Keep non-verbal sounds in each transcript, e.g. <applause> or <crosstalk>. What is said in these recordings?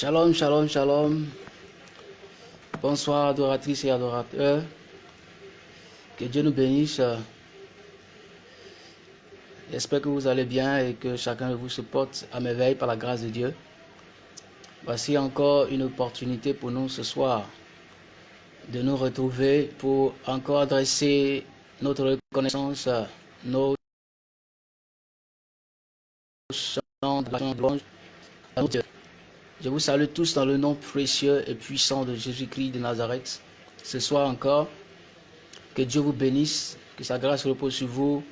Shalom, shalom, shalom. Bonsoir, adoratrices et adorateurs. Que Dieu nous bénisse. J'espère que vous allez bien et que chacun de vous se porte à merveille par la grâce de Dieu. Voici encore une opportunité pour nous ce soir de nous retrouver pour encore adresser notre reconnaissance, nos chants de louange à Dieu. Je vous salue tous dans le nom précieux et puissant de Jésus-Christ de Nazareth. Ce soir encore, que Dieu vous bénisse, que sa grâce repose sur vous,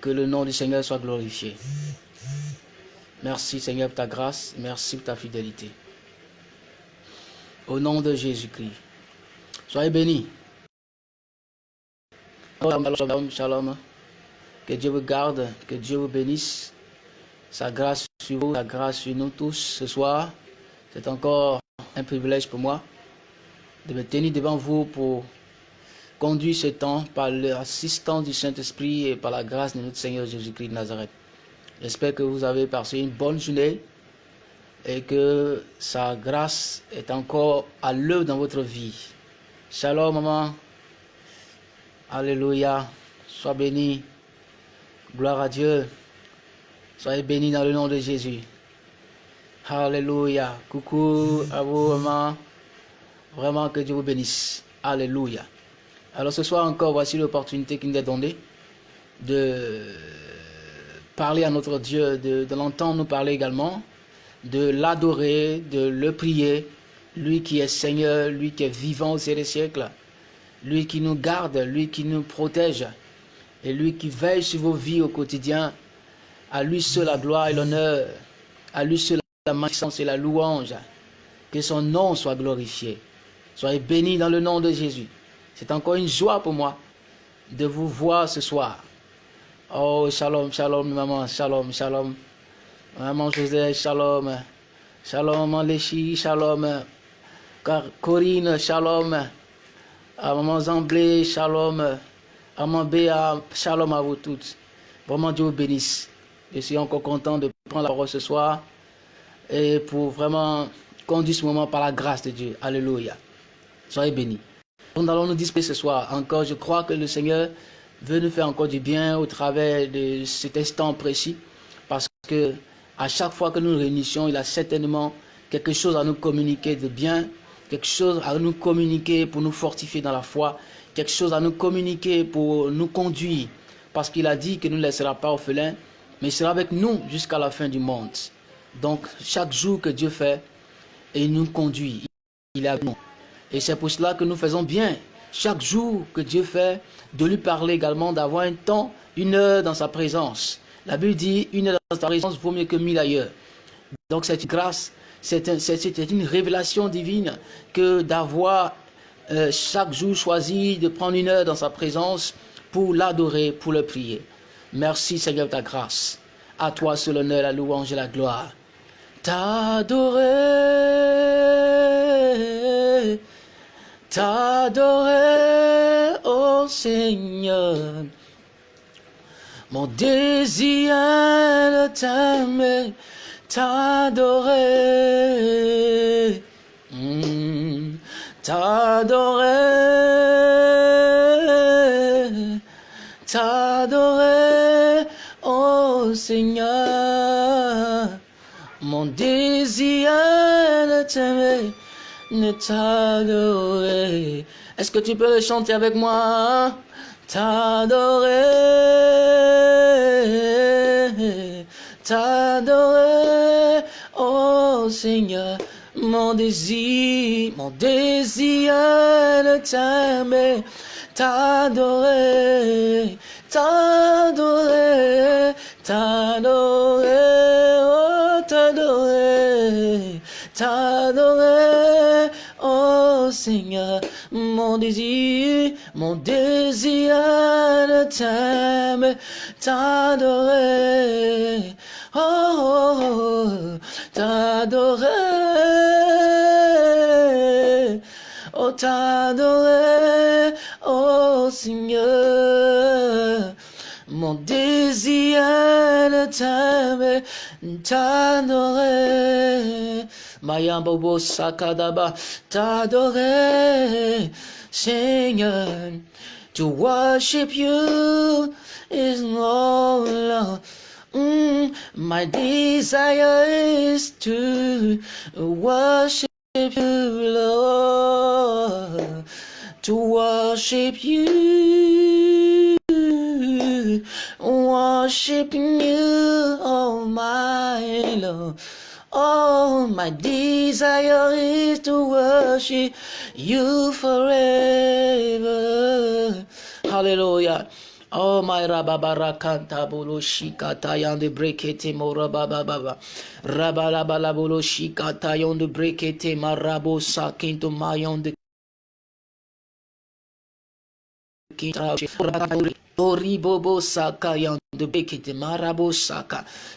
que le nom du Seigneur soit glorifié. Merci Seigneur pour ta grâce, merci pour ta fidélité. Au nom de Jésus-Christ. Soyez bénis. Que Dieu vous garde, que Dieu vous bénisse. Sa grâce sur vous, sa grâce sur nous tous ce soir. C'est encore un privilège pour moi de me tenir devant vous pour conduire ce temps par l'assistance du Saint-Esprit et par la grâce de notre Seigneur Jésus-Christ de Nazareth. J'espère que vous avez passé une bonne journée et que sa grâce est encore à l'œuvre dans votre vie. Shalom, maman. Alléluia. Sois béni. Gloire à Dieu. Soyez bénis dans le nom de Jésus. Alléluia. Coucou à vous, maman. Vraiment que Dieu vous bénisse. Alléluia. Alors ce soir encore, voici l'opportunité qui nous est donnée de parler à notre Dieu, de, l'entendre nous parler également, de l'adorer, de le prier, lui qui est Seigneur, lui qui est vivant au des siècles, lui qui nous garde, lui qui nous protège, et lui qui veille sur vos vies au quotidien, à lui seul la gloire et l'honneur. À lui seul la magnificence et la louange. Que son nom soit glorifié. Soyez bénis dans le nom de Jésus. C'est encore une joie pour moi de vous voir ce soir. Oh, shalom, shalom, maman, shalom, shalom. Maman José, shalom. Shalom, maman Léchi, shalom. Corinne, shalom. Maman Zamblé, shalom. Maman Béa, shalom à vous toutes. Vraiment, Dieu vous bénisse. Je suis encore content de prendre la parole ce soir et pour vraiment conduire ce moment par la grâce de Dieu. Alléluia. Soyez bénis. Nous allons nous disposer ce soir. Encore, je crois que le Seigneur veut nous faire encore du bien au travers de cet instant précis parce que à chaque fois que nous nous réunissons, il a certainement quelque chose à nous communiquer de bien, quelque chose à nous communiquer pour nous fortifier dans la foi, quelque chose à nous communiquer pour nous conduire parce qu'il a dit qu'il ne nous laissera pas orphelins mais il sera avec nous jusqu'à la fin du monde. Donc, chaque jour que Dieu fait, il nous conduit, il est avec nous. Et c'est pour cela que nous faisons bien, chaque jour que Dieu fait, de lui parler également, d'avoir un temps, une heure dans sa présence. La Bible dit, une heure dans sa présence vaut mieux que mille ailleurs. Donc, cette grâce, c'est une révélation divine que d'avoir euh, chaque jour choisi de prendre une heure dans sa présence pour l'adorer, pour le prier. Merci Seigneur de ta grâce. À toi seul l'honneur, la louange et la gloire. T'adorer, t'adorer, oh Seigneur. Mon désir de t'aimer, t'adorer, hmm. t'adorer, Seigneur. Mon désir de t'aimer, de t'adorer. Est-ce que tu peux le chanter avec moi T'adorer, t'adorer, oh Seigneur. Mon désir, mon désir de t'aimer, t'adorer, t'adorer, t'adorer, oh t'adorer, t'adorer, oh Seigneur, mon désir, mon désir de t'aimer, t'adorer, oh, oh, oh t'adorer, oh t'adorer, oh Seigneur. Mon désir de t'aimer, t'adorer, Maya Bobo Sakadaba, t'adorer, Seigneur, to worship you is all. Lord. Mm, my desire is to worship you, Lord, to worship you, worshiping you, oh my Lord. Oh, my desire is to worship you forever. Hallelujah. Oh my rababara kanta bolo shikata yande brekete mo rabababa. Rabalabala bolo shikata yande brekete marabo sakinto mayonde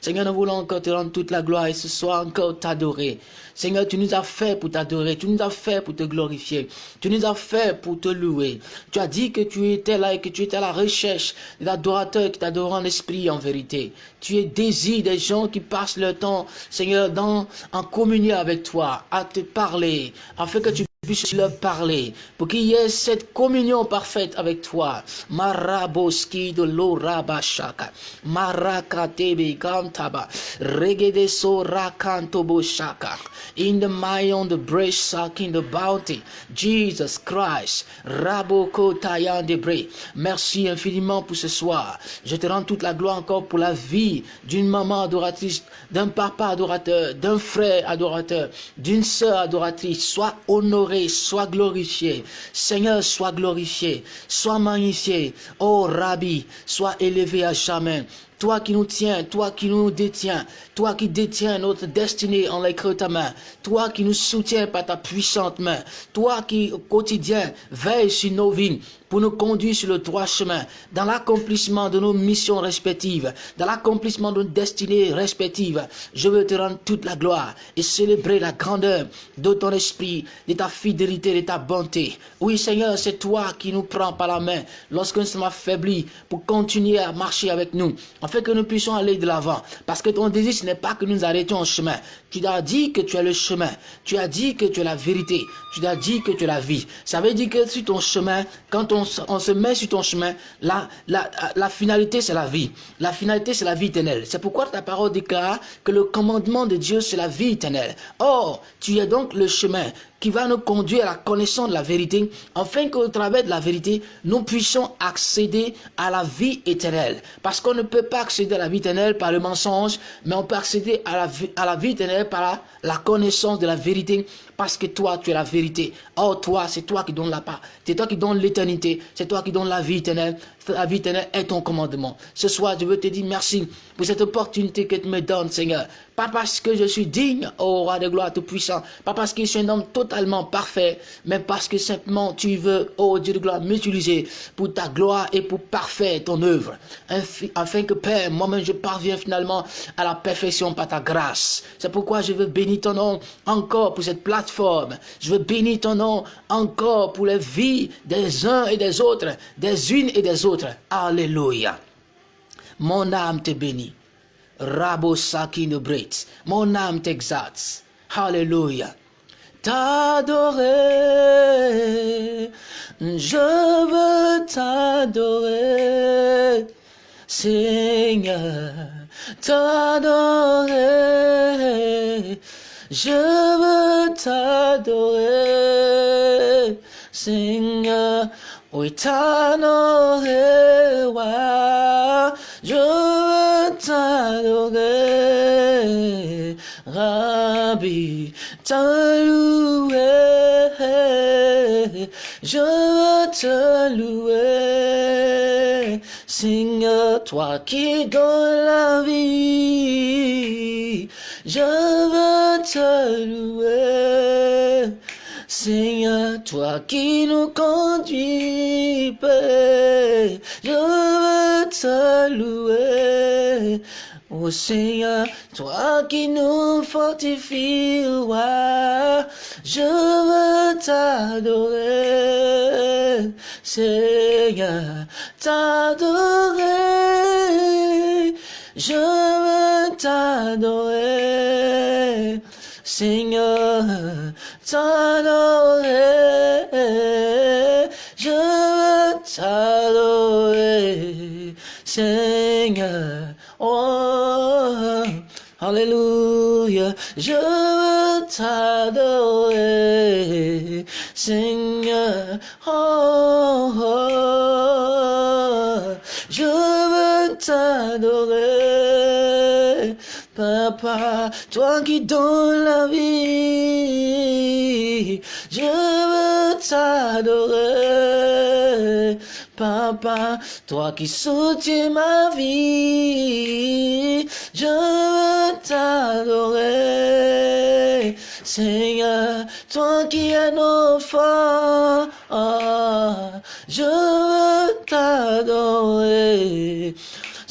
Seigneur, nous voulons encore te rendre toute la gloire et ce soir encore t'adorer. Seigneur, tu nous as fait pour t'adorer, tu nous as fait pour te glorifier, tu nous as fait pour te louer. Tu as dit que tu étais là et que tu étais à la recherche d'adorateurs qui t'adorent en esprit en vérité. Tu es désir des gens qui passent leur temps, Seigneur, dans, en communion avec toi, à te parler, afin que tu puisse leur parler, pour qu'il y ait cette communion parfaite avec toi. Maraboski de l'orabashaka, marakatebe gantaba, regede so rakantobo shaka, in the mayon the breast in the bounty, Jesus Christ, raboko tayan de bre. Merci infiniment pour ce soir. Je te rends toute la gloire encore pour la vie d'une maman adoratrice, d'un papa adorateur, d'un frère adorateur, d'une sœur adoratrice. Sois honoré sois glorifié. Seigneur, sois glorifié, sois magnifié. Oh Rabbi, sois élevé à jamais. Toi qui nous tiens, toi qui nous détiens, toi qui détiens notre destinée en l'écrit de ta main, toi qui nous soutiens par ta puissante main, toi qui au quotidien veille sur nos vies, pour nous conduire sur le droit chemin, dans l'accomplissement de nos missions respectives, dans l'accomplissement de nos destinées respectives. Je veux te rendre toute la gloire et célébrer la grandeur de ton esprit, de ta fidélité, de ta bonté. Oui, Seigneur, c'est toi qui nous prends par la main lorsque nous sommes affaiblis pour continuer à marcher avec nous, afin que nous puissions aller de l'avant. Parce que ton désir, ce n'est pas que nous arrêtions en chemin. Tu as dit que tu es le chemin. Tu as dit que tu es la vérité. Tu as dit que tu es la vie. Ça veut dire que sur ton chemin, quand on on, se met sur ton chemin, la, la, finalité c'est la vie. La finalité c'est la vie éternelle. C'est pourquoi ta parole déclare que le commandement de Dieu c'est la vie éternelle. Or, tu es donc le chemin qui va nous conduire à la connaissance de la vérité, afin qu'au travers de la vérité, nous puissions accéder à la vie éternelle. Parce qu'on ne peut pas accéder à la vie éternelle par le mensonge, mais on peut accéder à la, vie, éternelle par la, connaissance de la vérité, parce que toi, tu es la vérité. Or, toi, c'est toi qui donnes la part. C'est toi qui donnes l'éternité. C'est toi qui donnes la vie éternelle. La vie éternelle est ton commandement. Ce soir, je veux te dire merci pour cette opportunité que tu me donnes, Seigneur. Pas parce que je suis digne, oh roi de gloire tout-puissant. Pas parce que je suis un homme totalement parfait, mais parce que simplement tu veux, oh Dieu de gloire, m'utiliser pour ta gloire et pour parfaire ton œuvre. Afin que, Père, moi-même, je parviens finalement à la perfection par ta grâce. C'est pourquoi je veux bénir ton nom encore pour cette plateforme. Je veux bénir ton nom encore pour les vies des uns et des autres, des unes et des autres. Alléluia. Mon âme te bénit. Rabo Sakin Brit. Mon âme t'exalte. Alléluia. T'adorer. Je veux t'adorer. Seigneur, t'adorer. Je veux t'adorer. Seigneur, oui t'adorer. Je veux t'adorer, Rabbi, te louer. Je veux te louer, Seigneur, toi qui donnes la vie. Je veux te louer. Seigneur, toi qui nous conduis, je veux te louer. Oh Seigneur, toi qui nous fortifies, je veux t'adorer. Seigneur, t'adorer. Je veux t'adorer. Seigneur, t'adorer, je veux t'adorer, Seigneur, oh, Alléluia, je veux t'adorer, Seigneur, oh, je veux t'adorer, Papa, toi qui donnes la vie, je veux t'adorer. Papa, toi qui soutiens ma vie, je veux t'adorer. Seigneur, toi qui es notre je veux t'adorer.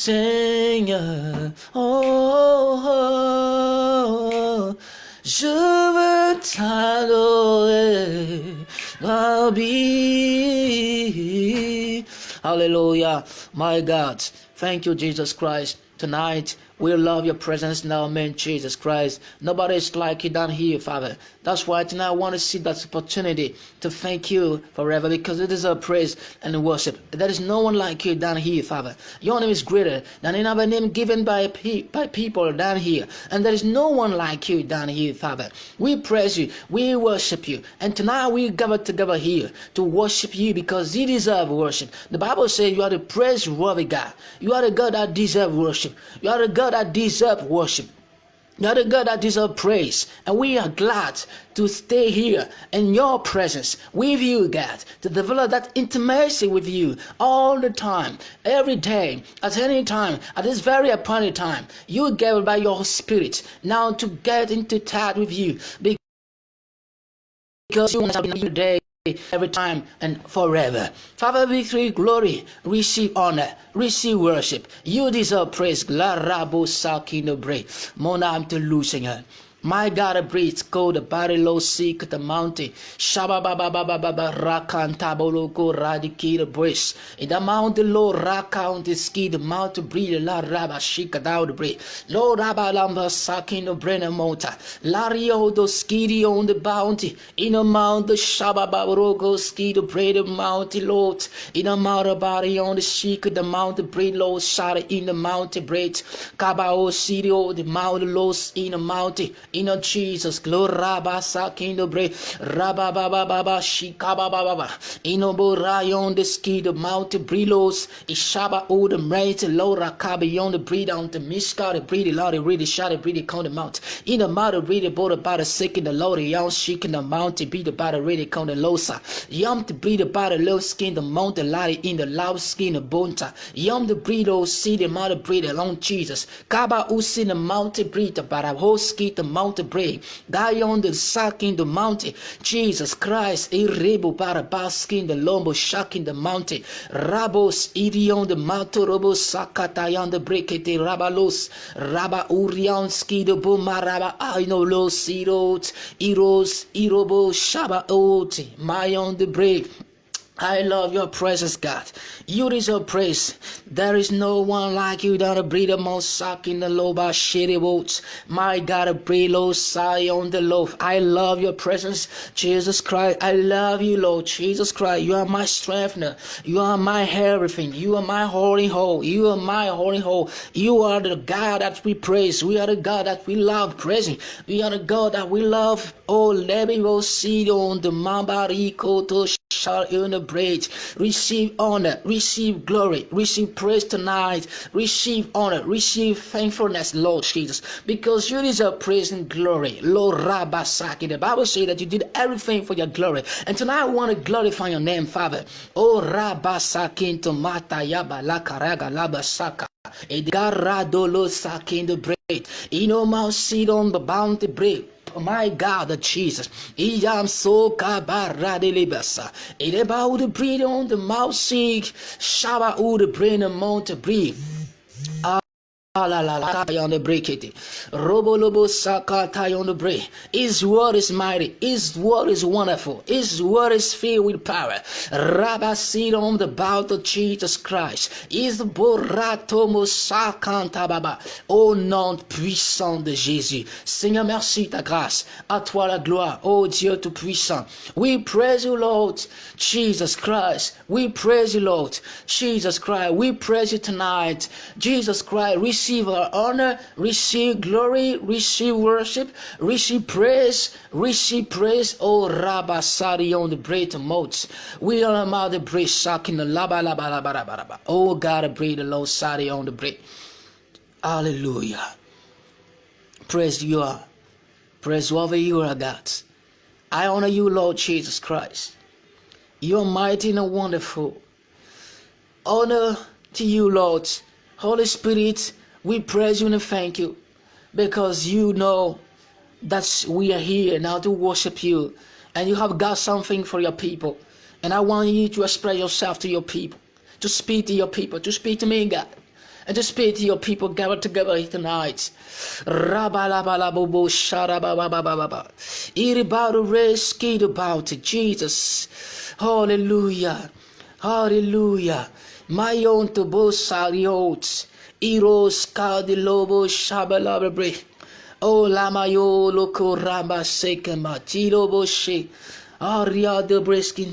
Seigneur, oh, oh, je veux t'adorer. Hallelujah. My God. Thank you, Jesus Christ. Tonight, we love your presence now, man, Jesus Christ. Nobody is like you down here, Father. That's why tonight I want to see that opportunity to thank you forever because it is a praise and worship. There is no one like you down here, Father. Your name is greater than any other name given by, pe by people down here. And there is no one like you down here, Father. We praise you. We worship you. And tonight we gather together here to worship you because you deserve worship. The Bible says you are the praiseworthy God. You are the God that deserves worship. You are the God that deserves worship. You're the God that deserves praise, and we are glad to stay here in your presence with you, God, to develop that intimacy with you all the time, every day, at any time, at this very appointed time. You gave by your Spirit now to get into touch with you because you want to be every every time and forever. Father, victory, glory, receive honor, receive worship. You deserve praise. La rabo sakino bre. Mona am to losing her. My God, breeze, go the body low, seek the mountain. Shaba baba baba baba tabolo go radiki the breeze. In the mountain low, rakount the ski, the mountain breathe, la raba shika down the breeze. Lord raba lamba sakin the brain mota. Lario oh, the skidi on the bounty. In the shaba baba ski the braid the mountain Lord. In a mount body on the shika the mountain breathe low, shot in the mountain bread. Kabao oh, city oh, the mountain lows in the mountain in Jesus. Glory Rabasa Kindobre Rababa Baba Shikaba Baba Inobo Rayon the ski the Mount Brilos Ishaba O the Mate Laura Kabi on the breed on the Mishka the breed Lord really shot the breed count the mount. In the mount really bought about the sick in the Lord young chic in the beat about the really count the losa. Yum to breed about the low skin the mountain light in the loud skin the bonta. Yum the breed oh see the mount breed along Jesus. Kaba Usi the mountain breed about a whole ski the mountain break. Die on the sack in the mountain. Jesus Christ, Irebo Barabaskin, the Lombo shack in the mountain. Rabos Irion the mountain, Robo Sakatayan the break Brekete Rabalos, Raba Urianski the know Irot, Iros, Irobo Shaba Oti, on the break. I love your presence, God. You deserve praise. There is no one like you that a breathe most suck in the loba shitty boats. My God, breathe low sigh on the loaf. I love your presence, Jesus Christ. I love you, Lord Jesus Christ. You are my strengthener. You are my everything. You are my holy hole. You are my holy hole. You are the God that we praise. We are the God that we love praising. We are the God that we love. Oh, let me go see on the Mambariko to shall in the bridge. Receive honor, receive glory, receive praise tonight, receive honor, receive thankfulness, Lord Jesus, because you deserve praise and glory. Lord Rabasaki. The Bible says that you did everything for your glory. And tonight I want to glorify your name, Father. Oh Rabasaki to Mata Yaba Lakaraga Labasaka. Edgarado Lo Saki in the bread. Ino Mount Seed on the bounty bread my God, Jesus. I am so kabaradilibasa. It about the breathe on the mouth seek. Shaba the brain amount to breathe. On the break it. Robo lobo sakata on the break. His word is mighty. His word is wonderful. His word is filled with power. Rabba sit on the bout of Jesus Christ. Is borato sakanta baba. Au oh, nom puissant de Jésus. Seigneur, merci ta grâce. À toi la gloire. Oh Dieu tout puissant. We praise you, Lord Jesus Christ. We praise you, Lord Jesus Christ. We praise you tonight. Jesus Christ, receive our honor, receive glory, receive worship, receive praise, receive praise. Oh, Rabba Sari on the bread moats. We are about the bread in the laba laba laba laba laba. Oh, God, bread the Lord Sari on the bread. Hallelujah. Praise you are. Praise whoever you are, God. I honor you, Lord Jesus Christ. You are mighty and wonderful. Honor to you, Lord. Holy Spirit, we praise you and thank you because you know that we are here now to worship you and you have got something for your people. And I want you to express yourself to your people, to speak to your people, to speak to me, God, and to speak to your people gathered together here tonight. about Jesus. Hallelujah. Hallelujah. My own to both Iros de lobo shabalabre. O lamayo loko ramba sekema. Tiro boshe. Aria de briskin.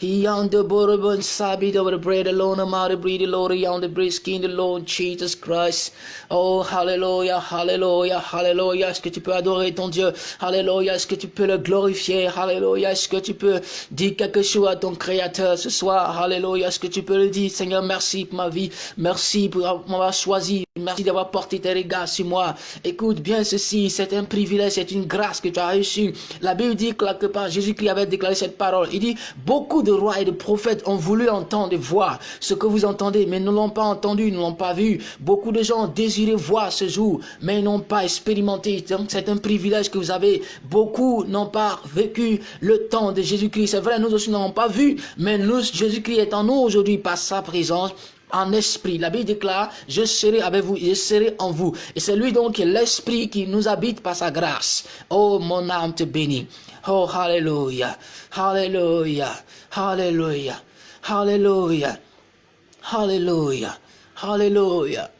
Yon de bourbon sabi bread alone. Breed the Lord. Yon de briskin the Lord Jesus Christ. Oh, hallelujah, hallelujah, hallelujah. Est-ce que tu peux adorer ton Dieu? Hallelujah. Est-ce que tu peux le glorifier? Hallelujah. Est-ce que tu peux dire quelque chose à ton Créateur ce soir? Hallelujah. Est-ce que tu peux le dire? Seigneur, merci pour ma vie. Merci pour m'avoir choisi. Merci d'avoir porté tes regards sur moi. Écoute bien ceci. C'est un privilège, c'est une grâce que tu as reçue. La Bible dit quelque part, Jésus-Christ avait déclaré cette parole. Il dit, beaucoup de rois et de prophètes ont voulu entendre et voir ce que vous entendez, mais ne l'ont pas entendu, ne l'ont pas vu. Beaucoup de gens désirent voir ce jour, mais n'ont pas expérimenté. Donc c'est un privilège que vous avez. Beaucoup n'ont pas vécu le temps de Jésus-Christ. C'est vrai, nous aussi n'avons pas vu, mais nous, Jésus-Christ est en nous aujourd'hui par sa présence en esprit. La Bible déclare, je serai avec vous, je serai en vous. Et c'est lui donc l'esprit qui nous habite par sa grâce. Oh, mon âme te bénit. Oh, hallelujah, hallelujah, hallelujah, hallelujah, hallelujah, hallelujah.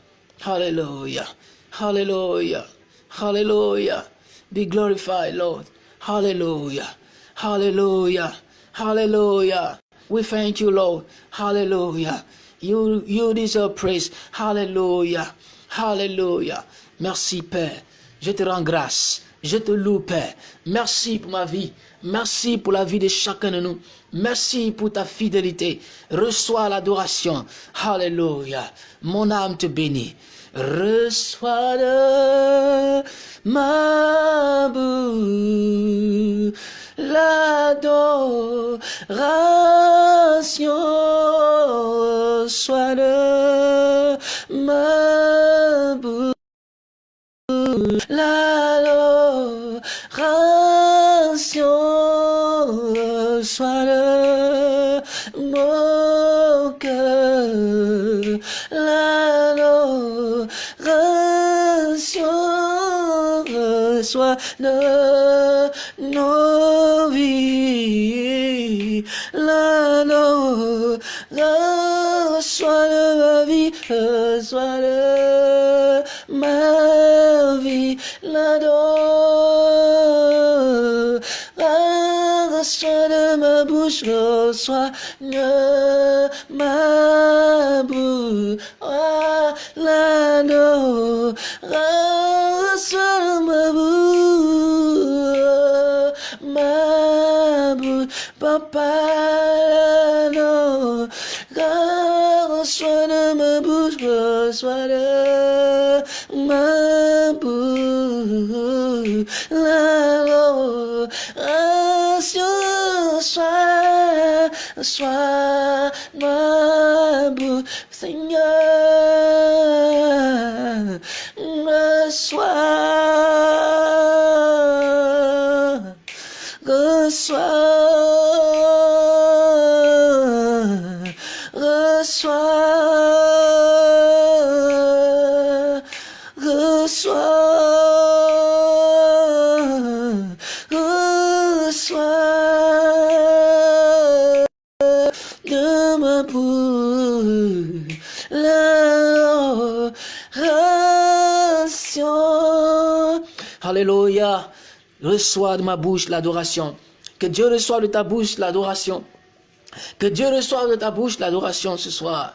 Hallelujah. Hallelujah. Hallelujah. Be glorified, Lord. Hallelujah. Hallelujah. Hallelujah. We thank you, Lord. Hallelujah. You, deserve praise. Hallelujah. Hallelujah. Merci, Père. Je te rends grâce. Je te loue, Père. Merci pour ma vie. Merci pour la vie de chacun de nous. Merci pour ta fidélité. Reçois l'adoration. Hallelujah. Mon âme te bénit. Reçois de ma bouche l'adoration. Soit de ma bouche l'adoration. Soit de mon cœur soit de nos vies. La soit de ma vie, soit de ma vie. La soit de ma bouche, soit de ma bouche. La Papa, non, reçois de ma bouche, reçois de ma bouche, l'adoration, soit, soit ma bouche, Alléluia. Reçois de ma bouche l'adoration. Que Dieu reçoive de ta bouche l'adoration. Que Dieu reçoive de ta bouche l'adoration ce soir.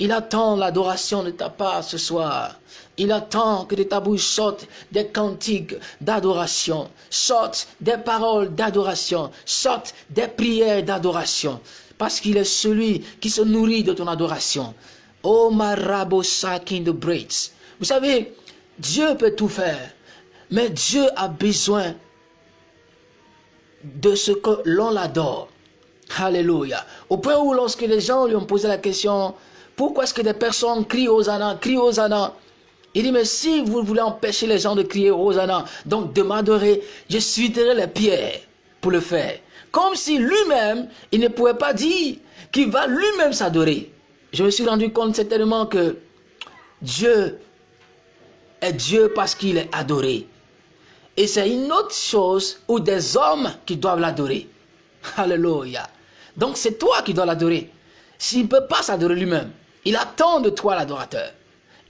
Il attend l'adoration de ta part ce soir. Il attend que de ta bouche sortent des cantiques d'adoration, sortent des paroles d'adoration, sortent des prières d'adoration. Parce qu'il est celui qui se nourrit de ton adoration. Oh Marabo Sakin de Braids. Vous savez, Dieu peut tout faire. Mais Dieu a besoin de ce que l'on l'adore. Alléluia. Au point où lorsque les gens lui ont posé la question, pourquoi est-ce que des personnes crient Hosanna, crient Hosanna Il dit, mais si vous voulez empêcher les gens de crier Hosanna, donc de m'adorer, je suiterai les pierres pour le faire. Comme si lui-même, il ne pouvait pas dire qu'il va lui-même s'adorer. Je me suis rendu compte certainement que Dieu est Dieu parce qu'il est adoré. Et c'est une autre chose où des hommes qui doivent l'adorer. Alléluia. Donc c'est toi qui dois l'adorer. S'il ne peut pas s'adorer lui-même, il attend de toi l'adorateur.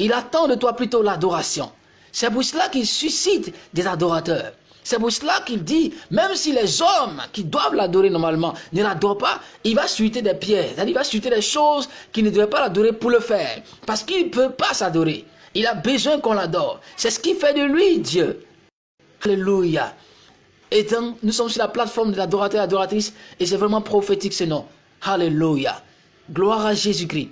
Il attend de toi plutôt l'adoration. C'est pour cela qu'il suscite des adorateurs. C'est pour cela qu'il dit, même si les hommes qui doivent l'adorer normalement ne l'adorent pas, il va suiter des pierres. Il va suiter des choses qui ne devraient pas l'adorer pour le faire. Parce qu'il ne peut pas s'adorer. Il a besoin qu'on l'adore. C'est ce qui fait de lui Dieu. Alléluia. Et donc, nous sommes sur la plateforme de l'adorateur et adoratrice et c'est vraiment prophétique ce nom. Alléluia. Gloire à Jésus-Christ.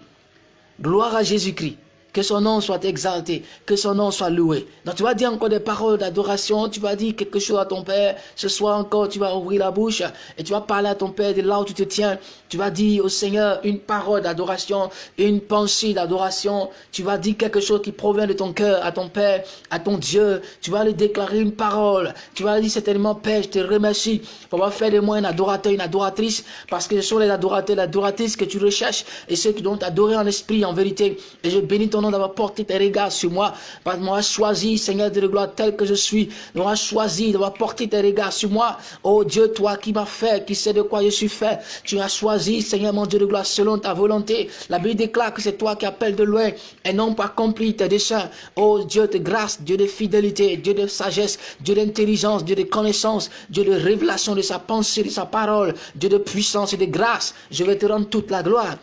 Gloire à Jésus-Christ. Que son nom soit exalté, que son nom soit loué. Donc tu vas dire encore des paroles d'adoration, tu vas dire quelque chose à ton Père. Ce soir encore, tu vas ouvrir la bouche et tu vas parler à ton Père de là où tu te tiens. Tu vas dire au Seigneur une parole d'adoration, une pensée d'adoration. Tu vas dire quelque chose qui provient de ton cœur à ton Père, à ton Dieu. Tu vas lui déclarer une parole. Tu vas lui dire certainement, Père, je te remercie pour avoir fait de moi un adorateur, une adoratrice, parce que ce sont les adorateurs, les adoratrices que tu recherches et ceux qui doivent t'adorer en esprit, en vérité. Et je bénis ton nom d'avoir porté tes regards sur moi, parce moi choisi, Seigneur de gloire, tel que je suis, moi choisi d'avoir porté tes regards sur moi. Oh Dieu, toi qui m'as fait, qui sais de quoi je suis fait, tu as choisi Seigneur mon Dieu de gloire, selon ta volonté. La Bible déclare que c'est toi qui appelles de loin et non pas accompli tes desseins. Oh Dieu de grâce, Dieu de fidélité, Dieu de sagesse, Dieu d'intelligence, Dieu de connaissance, Dieu de révélation de sa pensée, de sa parole, Dieu de puissance et de grâce. Je vais te rendre toute la gloire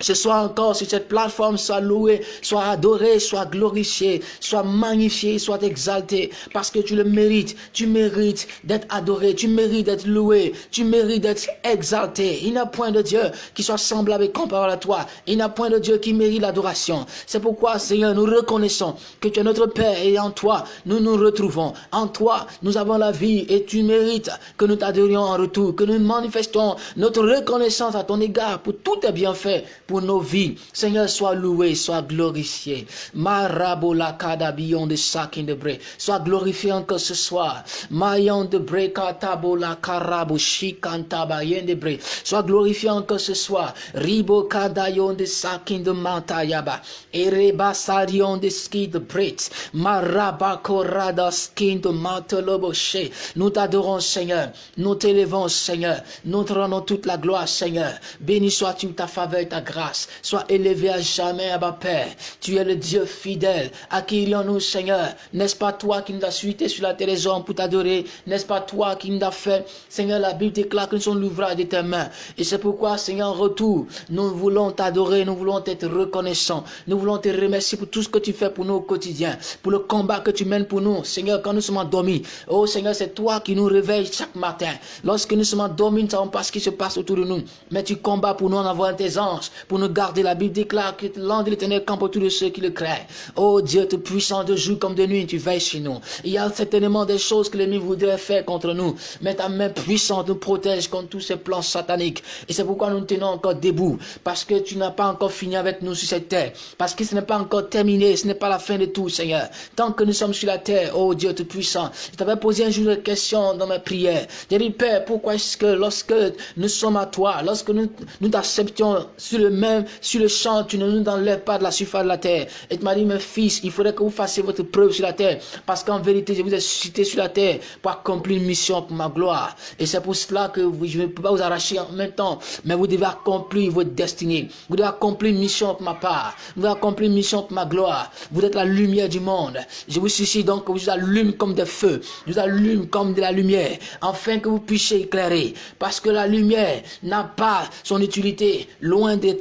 ce soir encore sur cette plateforme soit loué, soit adoré, soit glorifié, soit magnifié, soit exalté, parce que tu le mérites, tu mérites d'être adoré, tu mérites d'être loué, tu mérites d'être exalté. Il n'y a point de Dieu qui soit semblable et comparable à toi. Il n'y a point de Dieu qui mérite l'adoration. C'est pourquoi, Seigneur, nous reconnaissons que tu es notre Père et en toi, nous nous retrouvons. En toi, nous avons la vie et tu mérites que nous t'adorions en retour, que nous manifestons notre reconnaissance à ton égard pour tous tes bienfaits pour nos vies. Seigneur, sois loué, sois glorifié. Marabola kadabion de sakin de bre. Sois glorifié encore ce soir. Mayon de bre katabola karabu shikantabayen de bre. Sois glorifié encore ce soir. Ribo kadayon de sakin de mantayaba. Ereba sarion de ski de bret. Maraba korada skin de mantolobo she. Nous t'adorons, Seigneur. Nous t'élevons, Seigneur. Nous te rendons toute la gloire, Seigneur. Béni sois-tu ta faveur, ta grâce Sois élevé à jamais, Abba Père. Tu es le Dieu fidèle. À qui nous Seigneur N'est-ce pas toi qui nous as suité sur la terre des hommes pour t'adorer? N'est-ce pas toi qui nous as fait? Seigneur, la Bible déclare que nous sommes l'ouvrage de tes mains. Et c'est pourquoi, Seigneur, en retour, nous voulons t'adorer, nous voulons être reconnaissants. Nous voulons te remercier pour tout ce que tu fais pour nous au quotidien, pour le combat que tu mènes pour nous. Seigneur, quand nous sommes endormis, oh Seigneur, c'est toi qui nous réveilles chaque matin. Lorsque nous sommes endormis, nous ne savons pas ce qui se passe autour de nous. Mais tu combats pour nous en envoyant tes anges pour nous garder. La Bible déclare que l'ange de l'éternel campe autour de ceux qui le créent. Oh Dieu, tu puissant de jour comme de nuit, tu veilles chez nous. Il y a certainement des choses que l'ennemi voudrait faire contre nous. Mais ta main puissante nous protège contre tous ces plans sataniques. Et c'est pourquoi nous tenons encore debout. Parce que tu n'as pas encore fini avec nous sur cette terre. Parce que ce n'est pas encore terminé. Ce n'est pas la fin de tout, Seigneur. Tant que nous sommes sur la terre, oh Dieu tout puissant, je t'avais posé un jour une question dans ma prière. J'ai dit, Père, pourquoi est-ce que lorsque nous sommes à toi, lorsque nous nous t'acceptions sur le même sur le champ, tu ne nous enlèves pas de la surface de la terre. Et tu m'as dit, mes fils, il faudrait que vous fassiez votre preuve sur la terre. Parce qu'en vérité, je vous ai suscité sur la terre pour accomplir une mission pour ma gloire. Et c'est pour cela que je ne peux pas vous arracher en même temps. Mais vous devez accomplir votre destinée. Vous devez accomplir une mission pour ma part. Vous devez accomplir une mission pour ma gloire. Vous êtes la lumière du monde. Je vous suscite donc que vous allume comme des feux. Je vous allume comme de la lumière. Afin que vous puissiez éclairer. Parce que la lumière n'a pas son utilité loin des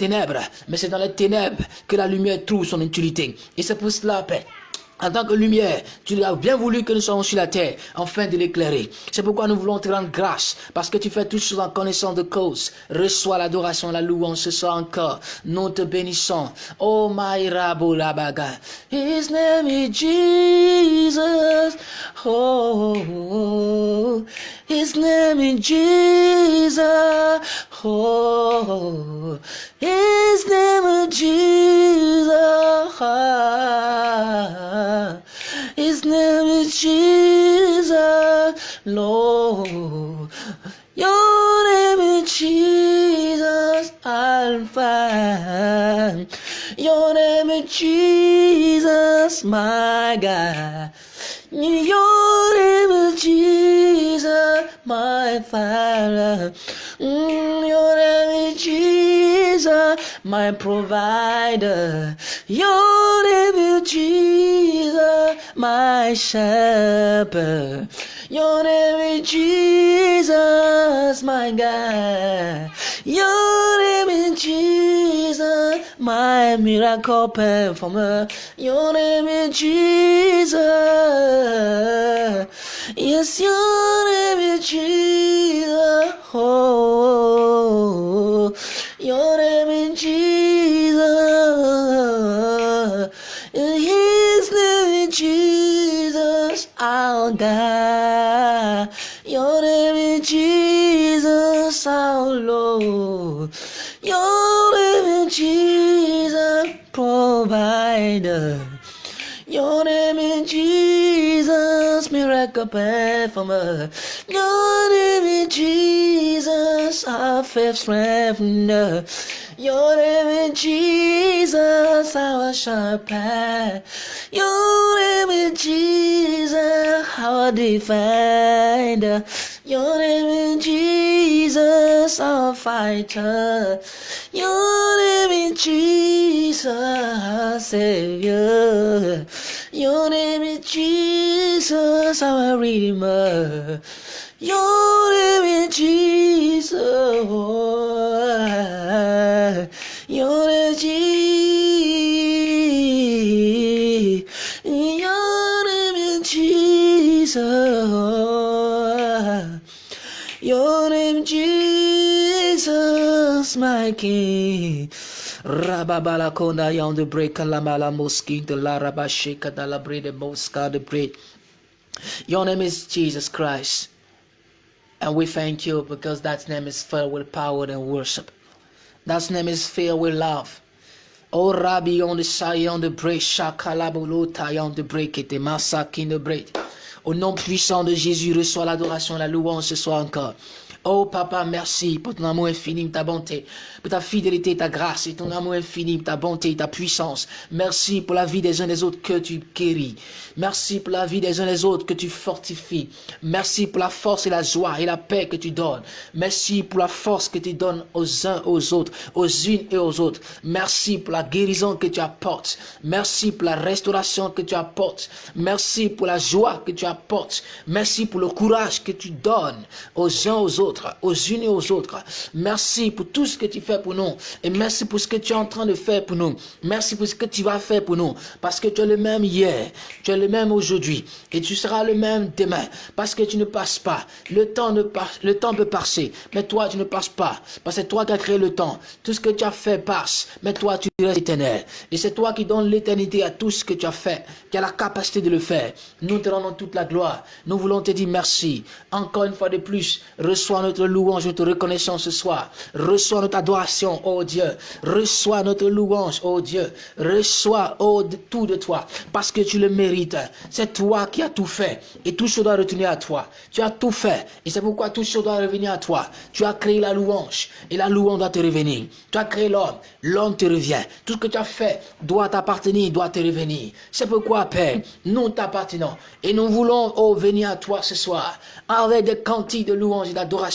Mais c'est dans les ténèbres que la lumière trouve son utilité. Et c'est pour cela, Père en tant que lumière, tu as bien voulu que nous soyons sur la terre, afin de l'éclairer. C'est pourquoi nous voulons te rendre grâce, parce que tu fais toutes choses en connaissance de cause. Reçois l'adoration, la louange ce soir encore. Nous te bénissons. Oh my. His name is Jesus. Oh, His name is Jesus. Oh, His name is Jesus. His name is Jesus, Lord. Your name is Jesus, Alpha. Your name is Jesus, my God. Your name is Jesus, my Father. Mm, your name is Jesus, my provider. Your name is Jesus, my shepherd. Your name is Jesus, my God. Your name is Jesus, my miracle performer. Your name is Jesus. Yes, your name is Jesus. Oh, your name is Jesus. In His name Jesus, our God. Your name is Jesus, our Lord. Your name is Jesus, provider. Your name is Jesus, miracle performer. Your name is Jesus, our faith strengthener. Your name is Jesus, our sharp shepherd. Your name is Jesus, our defender. Your name is Jesus, our fighter. Your name is Jesus, our Savior. Your name is Jesus, our Redeemer. Your name is Jesus. Your name is Jesus. Your name is Jesus. Your name Jesus, my King. Rababala konda yon de break la mala moski de la rabashika de la bread mosca de bread. Your name is Jesus Christ. And we thank you because that name is filled with power and worship. That name is filled with love. Oh Rabbi on the side on the break, Shakalabulota on the break, et massacre the break. Au nom puissant de Jésus, reçois l'adoration, la louange ce soir encore. Oh Papa, merci pour ton amour infini, ta bonté, pour ta fidélité, ta grâce et ton amour infini, ta bonté, ta puissance. Merci pour la vie des uns des autres que tu guéris. Merci pour la vie des uns des autres que tu fortifies. Merci pour la force et la joie et la paix que tu donnes. Merci pour la force que tu donnes aux uns aux autres, aux unes et aux autres. Merci pour la guérison que tu apportes. Merci pour la restauration que tu apportes. Merci pour la joie que tu apportes. Merci pour le courage que tu donnes aux uns aux autres aux unes et aux autres. Merci pour tout ce que tu fais pour nous. Et merci pour ce que tu es en train de faire pour nous. Merci pour ce que tu vas faire pour nous. Parce que tu es le même hier, tu es le même aujourd'hui. Et tu seras le même demain. Parce que tu ne passes pas. Le temps, ne le temps peut passer. Mais toi, tu ne passes pas. Parce que c'est toi qui as créé le temps. Tout ce que tu as fait passe. Mais toi, tu restes éternel. Et c'est toi qui donnes l'éternité à tout ce que tu as fait. Qui a la capacité de le faire. Nous te rendons toute la gloire. Nous voulons te dire merci. Encore une fois de plus, reçois notre louange, notre reconnaissance ce soir. Reçois notre adoration, oh Dieu. Reçois notre louange, oh Dieu. Reçois, oh, tout de toi, parce que tu le mérites. C'est toi qui as tout fait, et tout chose doit retourner à toi. Tu as tout fait, et c'est pourquoi tout chose doit revenir à toi. Tu as créé la louange, et la louange doit te revenir. Tu as créé l'homme, l'homme te revient. Tout ce que tu as fait doit t'appartenir, doit te revenir. C'est pourquoi, Père, nous t'appartenons, et nous voulons, oh, venir à toi ce soir, avec des cantiques de louange et d'adoration,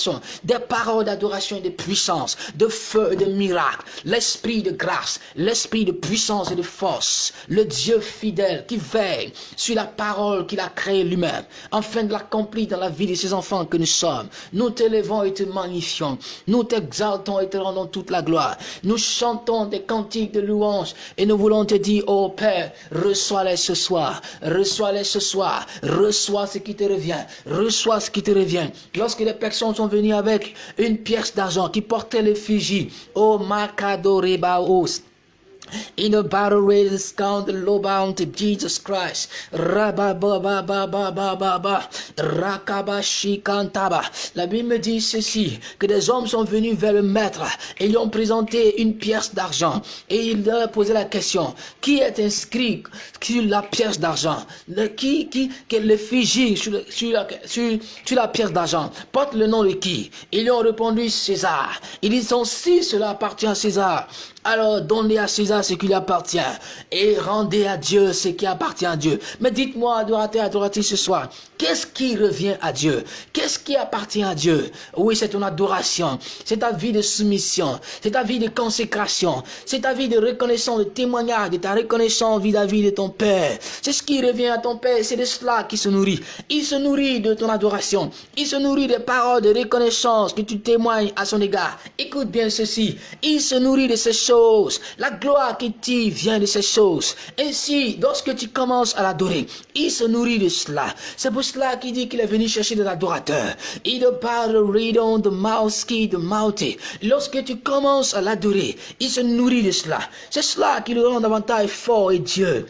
des paroles d'adoration et de puissance, de feu et de miracle, l'esprit de grâce, l'esprit de puissance et de force, le Dieu fidèle qui veille sur la parole qu'il a créée lui-même, afin de l'accomplir dans la vie de ses enfants que nous sommes. Nous t'élevons et te magnifions, nous t'exaltons et te rendons toute la gloire. Nous chantons des cantiques de louange et nous voulons te dire, oh Père, reçois-les ce soir, reçois-les ce soir, reçois ce qui te revient, reçois ce qui te revient. Lorsque les personnes sont venues avec une pièce d'argent qui portait l'effigie, oh Makadorebaos, in a battle race count the low bound to Jesus Christ. Rabba ba ba ba ba ba ba ba. Rakabashikantaba. La Bible dit ceci, que des hommes sont venus vers le maître et lui ont présenté une pièce d'argent. Et il leur a posé la question, qui est inscrit sur la pièce d'argent? Qui, qui, quel l'effigie sur, sur, la, sur, sur la pièce d'argent? Porte le nom de qui? Ils lui ont répondu César. Ils disent, si cela appartient à César, alors donnez à César ce qui lui appartient et rendez à Dieu ce qui appartient à Dieu. Mais dites-moi, adorateur, adoratrice ce soir, qu'est-ce qui revient à Dieu? Qu'est-ce qui appartient à Dieu? Oui, c'est ton adoration, c'est ta vie de soumission, c'est ta vie de consécration, c'est ta vie de reconnaissance, de témoignage, de ta reconnaissance vis-à-vis de ton Père. C'est ce qui revient à ton Père, c'est de cela qui se nourrit. Il se nourrit de ton adoration, il se nourrit des paroles de reconnaissance que tu témoignes à son égard. Écoute bien ceci, il se nourrit de ces choses la gloire qui t'y vient de ces choses. Ainsi, lorsque tu commences à l'adorer, il se nourrit de cela. C'est pour cela qu'il dit qu'il est venu chercher des adorateurs. Il parle ridon de qui de mauté. Lorsque tu commences à l'adorer, il se nourrit de cela. C'est cela qui le rend davantage fort et Dieu.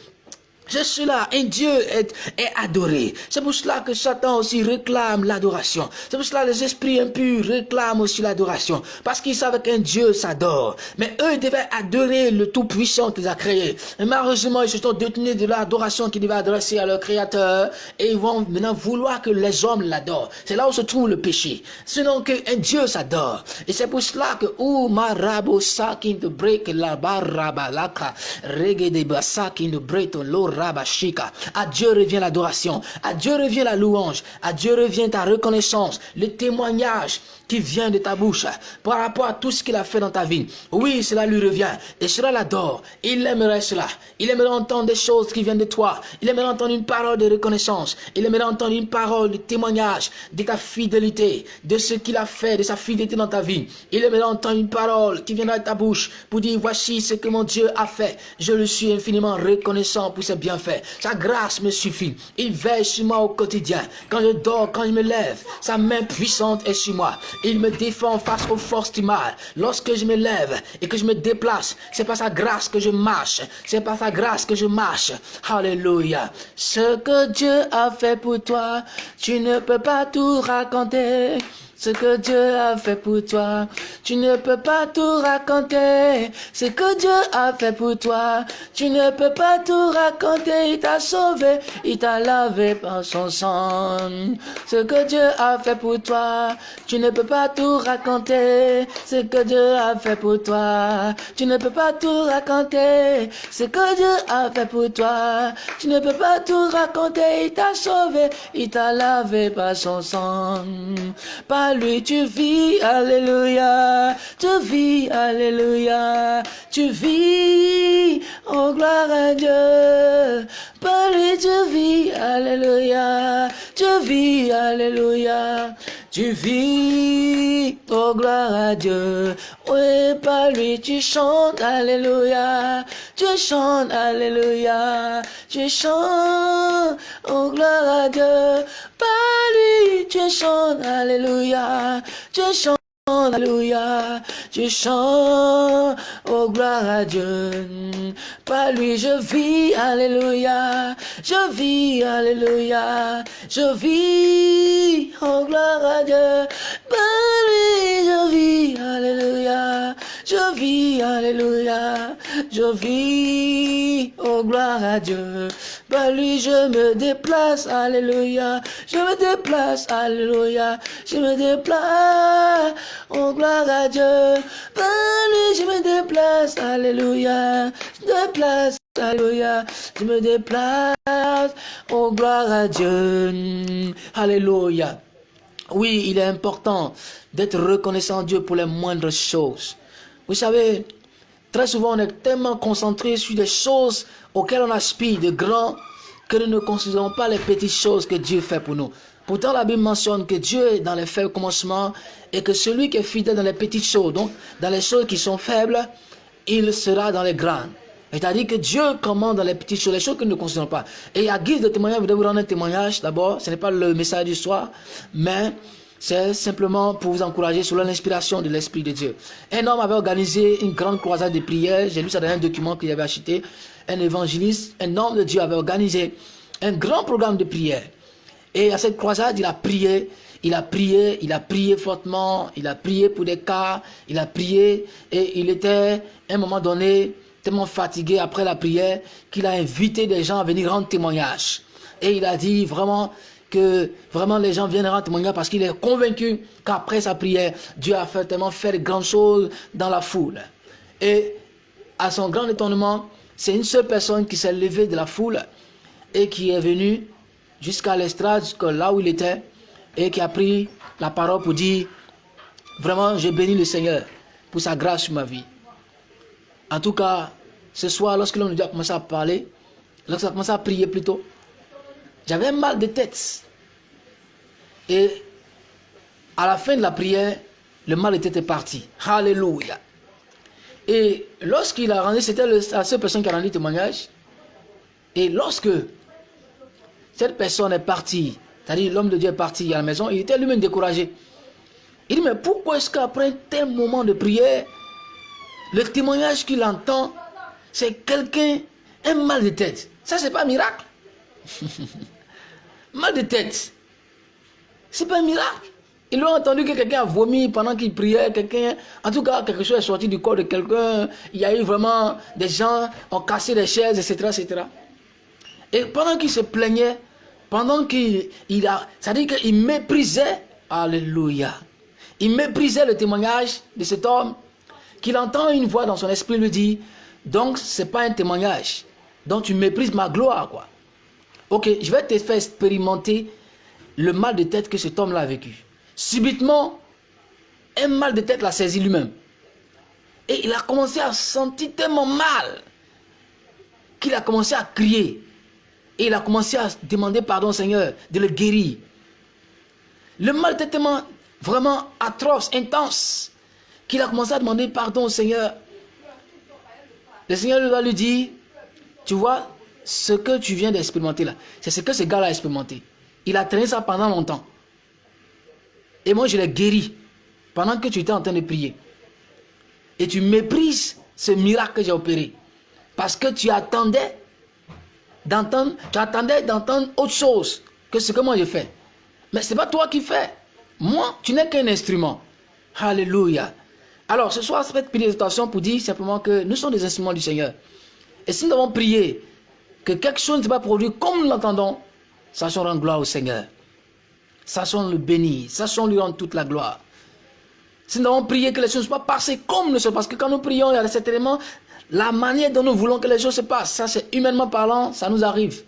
C'est cela, un Dieu est, est adoré. C'est pour cela que Satan aussi réclame l'adoration. C'est pour cela que les esprits impurs réclament aussi l'adoration. Parce qu'ils savent qu'un Dieu s'adore. Mais eux devaient adorer le Tout-Puissant qu'ils a créé. Et malheureusement, ils se sont détenus de l'adoration qu'ils devaient adresser à leur Créateur. Et ils vont maintenant vouloir que les hommes l'adorent. C'est là où se trouve le péché. Sinon qu'un Dieu s'adore. Et c'est pour cela que Sakin de break la baraba de l'ora à Dieu revient l'adoration. À Dieu revient la louange. À Dieu revient ta reconnaissance. Le témoignage qui vient de ta bouche par rapport à tout ce qu'il a fait dans ta vie. Oui, cela lui revient. Et cela l'adore. Il aimerait cela. Il aimerait entendre des choses qui viennent de toi. Il aimerait entendre une parole de reconnaissance. Il aimerait entendre une parole de témoignage de ta fidélité, de ce qu'il a fait, de sa fidélité dans ta vie. Il aimerait entendre une parole qui viendra de ta bouche pour dire voici ce que mon Dieu a fait. Je le suis infiniment reconnaissant pour ses bienfaits. Sa grâce me suffit. Il veille sur moi au quotidien. Quand je dors, quand je me lève, sa main puissante est sur moi. Il me défend face aux forces du mal. Lorsque je me lève et que je me déplace, c'est par sa grâce que je marche. C'est par sa grâce que je marche. Alléluia. Ce que Dieu a fait pour toi, tu ne peux pas tout raconter ce que Dieu a fait pour toi. Tu ne peux pas tout raconter. Ce que Dieu a fait pour toi. Tu ne peux pas tout raconter. Il t'a sauvé, il t'a lavé par son sang. Ce que Dieu a fait pour toi. Tu ne peux pas tout raconter. Ce que Dieu a fait pour toi. Tu ne peux pas tout raconter. Ce que Dieu a fait pour toi. Tu ne peux pas tout raconter. Il t'a sauvé, il t'a lavé par son sang lui tu vis, alléluia, tu vis, alléluia, tu vis, oh gloire à Dieu, par lui tu vis, alléluia, tu vis, alléluia, tu vis, oh gloire à Dieu, oui, par lui tu chantes, alléluia, tu chantes, alléluia, tu chantes, oh gloire à Dieu, par lui tu chantes, alléluia, tu chantes. Alléluia, je chante, oh gloire à Dieu. Par lui je vis, Alléluia, je vis, Alléluia, je vis, oh gloire à Dieu. Par lui je vis, Alléluia, je vis, Alléluia, je vis, oh gloire à Dieu. Par lui je me déplace, Alléluia, je me déplace, Alléluia, je me déplace. Oh gloire à Dieu, lui je me déplace, Alléluia, je me déplace, Alléluia, je me déplace, oh gloire à Dieu, Alléluia. Oui, il est important d'être reconnaissant Dieu pour les moindres choses. Vous savez, très souvent on est tellement concentré sur des choses auxquelles on aspire de grands que nous ne considérons pas les petites choses que Dieu fait pour nous. Pourtant, la Bible mentionne que Dieu est dans les faibles commencements et que celui qui est fidèle dans les petites choses, donc dans les choses qui sont faibles, il sera dans les grandes. C'est-à-dire que Dieu commande dans les petites choses, les choses que nous ne considérons pas. Et à guise de témoignage, vous devez vous rendre un témoignage d'abord. Ce n'est pas le message du soir, mais c'est simplement pour vous encourager sur l'inspiration de l'Esprit de Dieu. Un homme avait organisé une grande croisade de prières. J'ai lu ça dans un document qu'il avait acheté. Un évangéliste, un homme de Dieu avait organisé un grand programme de prières. Et à cette croisade, il a prié, il a prié, il a prié fortement, il a prié pour des cas, il a prié et il était à un moment donné tellement fatigué après la prière qu'il a invité des gens à venir rendre témoignage. Et il a dit vraiment que vraiment les gens viennent rendre témoignage parce qu'il est convaincu qu'après sa prière, Dieu a fait tellement faire de grandes choses dans la foule. Et à son grand étonnement, c'est une seule personne qui s'est levée de la foule et qui est venue jusqu'à l'estrade, là où il était, et qui a pris la parole pour dire, vraiment, je bénis le Seigneur pour sa grâce sur ma vie. En tout cas, ce soir, lorsque l'on a commencé à parler, lorsqu'on a commencé à prier plutôt, j'avais un mal de tête. Et à la fin de la prière, le mal de tête est parti. Alléluia. Et lorsqu'il a rendu, c'était la seule personne qui a rendu témoignage. Et lorsque cette personne est partie, c'est-à-dire l'homme de Dieu est parti à la maison, il était lui-même découragé. Il dit, mais pourquoi est-ce qu'après un tel moment de prière, le témoignage qu'il entend, c'est quelqu'un, un mal de tête? Ça, c'est pas un miracle. <laughs> mal de tête. C'est pas un miracle. Ils ont entendu que quelqu'un a vomi pendant qu'il priait, quelqu'un, en tout cas, quelque chose est sorti du corps de quelqu'un. Il y a eu vraiment des gens ont cassé des chaises, etc., etc. Et pendant qu'il se plaignait, pendant qu'il il a, ça dit qu'il méprisait, alléluia, il méprisait le témoignage de cet homme, qu'il entend une voix dans son esprit lui dit, donc c'est pas un témoignage, donc tu méprises ma gloire, quoi. Ok, je vais te faire expérimenter le mal de tête que cet homme-là a vécu. Subitement, un mal de tête l'a saisi lui-même. Et il a commencé à sentir tellement mal qu'il a commencé à crier. Et il a commencé à demander pardon au Seigneur de le guérir. Le mal était tellement vraiment atroce, intense, qu'il a commencé à demander pardon au Seigneur. Le Seigneur lui lui dire, tu vois, ce que tu viens d'expérimenter là, c'est ce que ce gars-là a expérimenté. Il a traîné ça pendant longtemps. Et moi, je l'ai guéri pendant que tu étais en train de prier. Et tu méprises ce miracle que j'ai opéré. Parce que tu attendais d'entendre, tu attendais d'entendre autre chose que ce que moi j'ai fait. Mais ce n'est pas toi qui fais. Moi, tu n'es qu'un instrument. Alléluia. Alors, ce soir, cette présentation pour dire simplement que nous sommes des instruments du Seigneur. Et si nous avons prié que quelque chose ne s'est pas produit comme nous l'entendons, sachons rendre gloire au Seigneur. Sachons le bénir. Sachons lui rendre toute la gloire. Si nous avons prié que les choses ne soient pas passées comme nous sommes, parce que quand nous prions, il y a certainement la manière dont nous voulons que les choses se passent, ça c'est humainement parlant, ça nous arrive.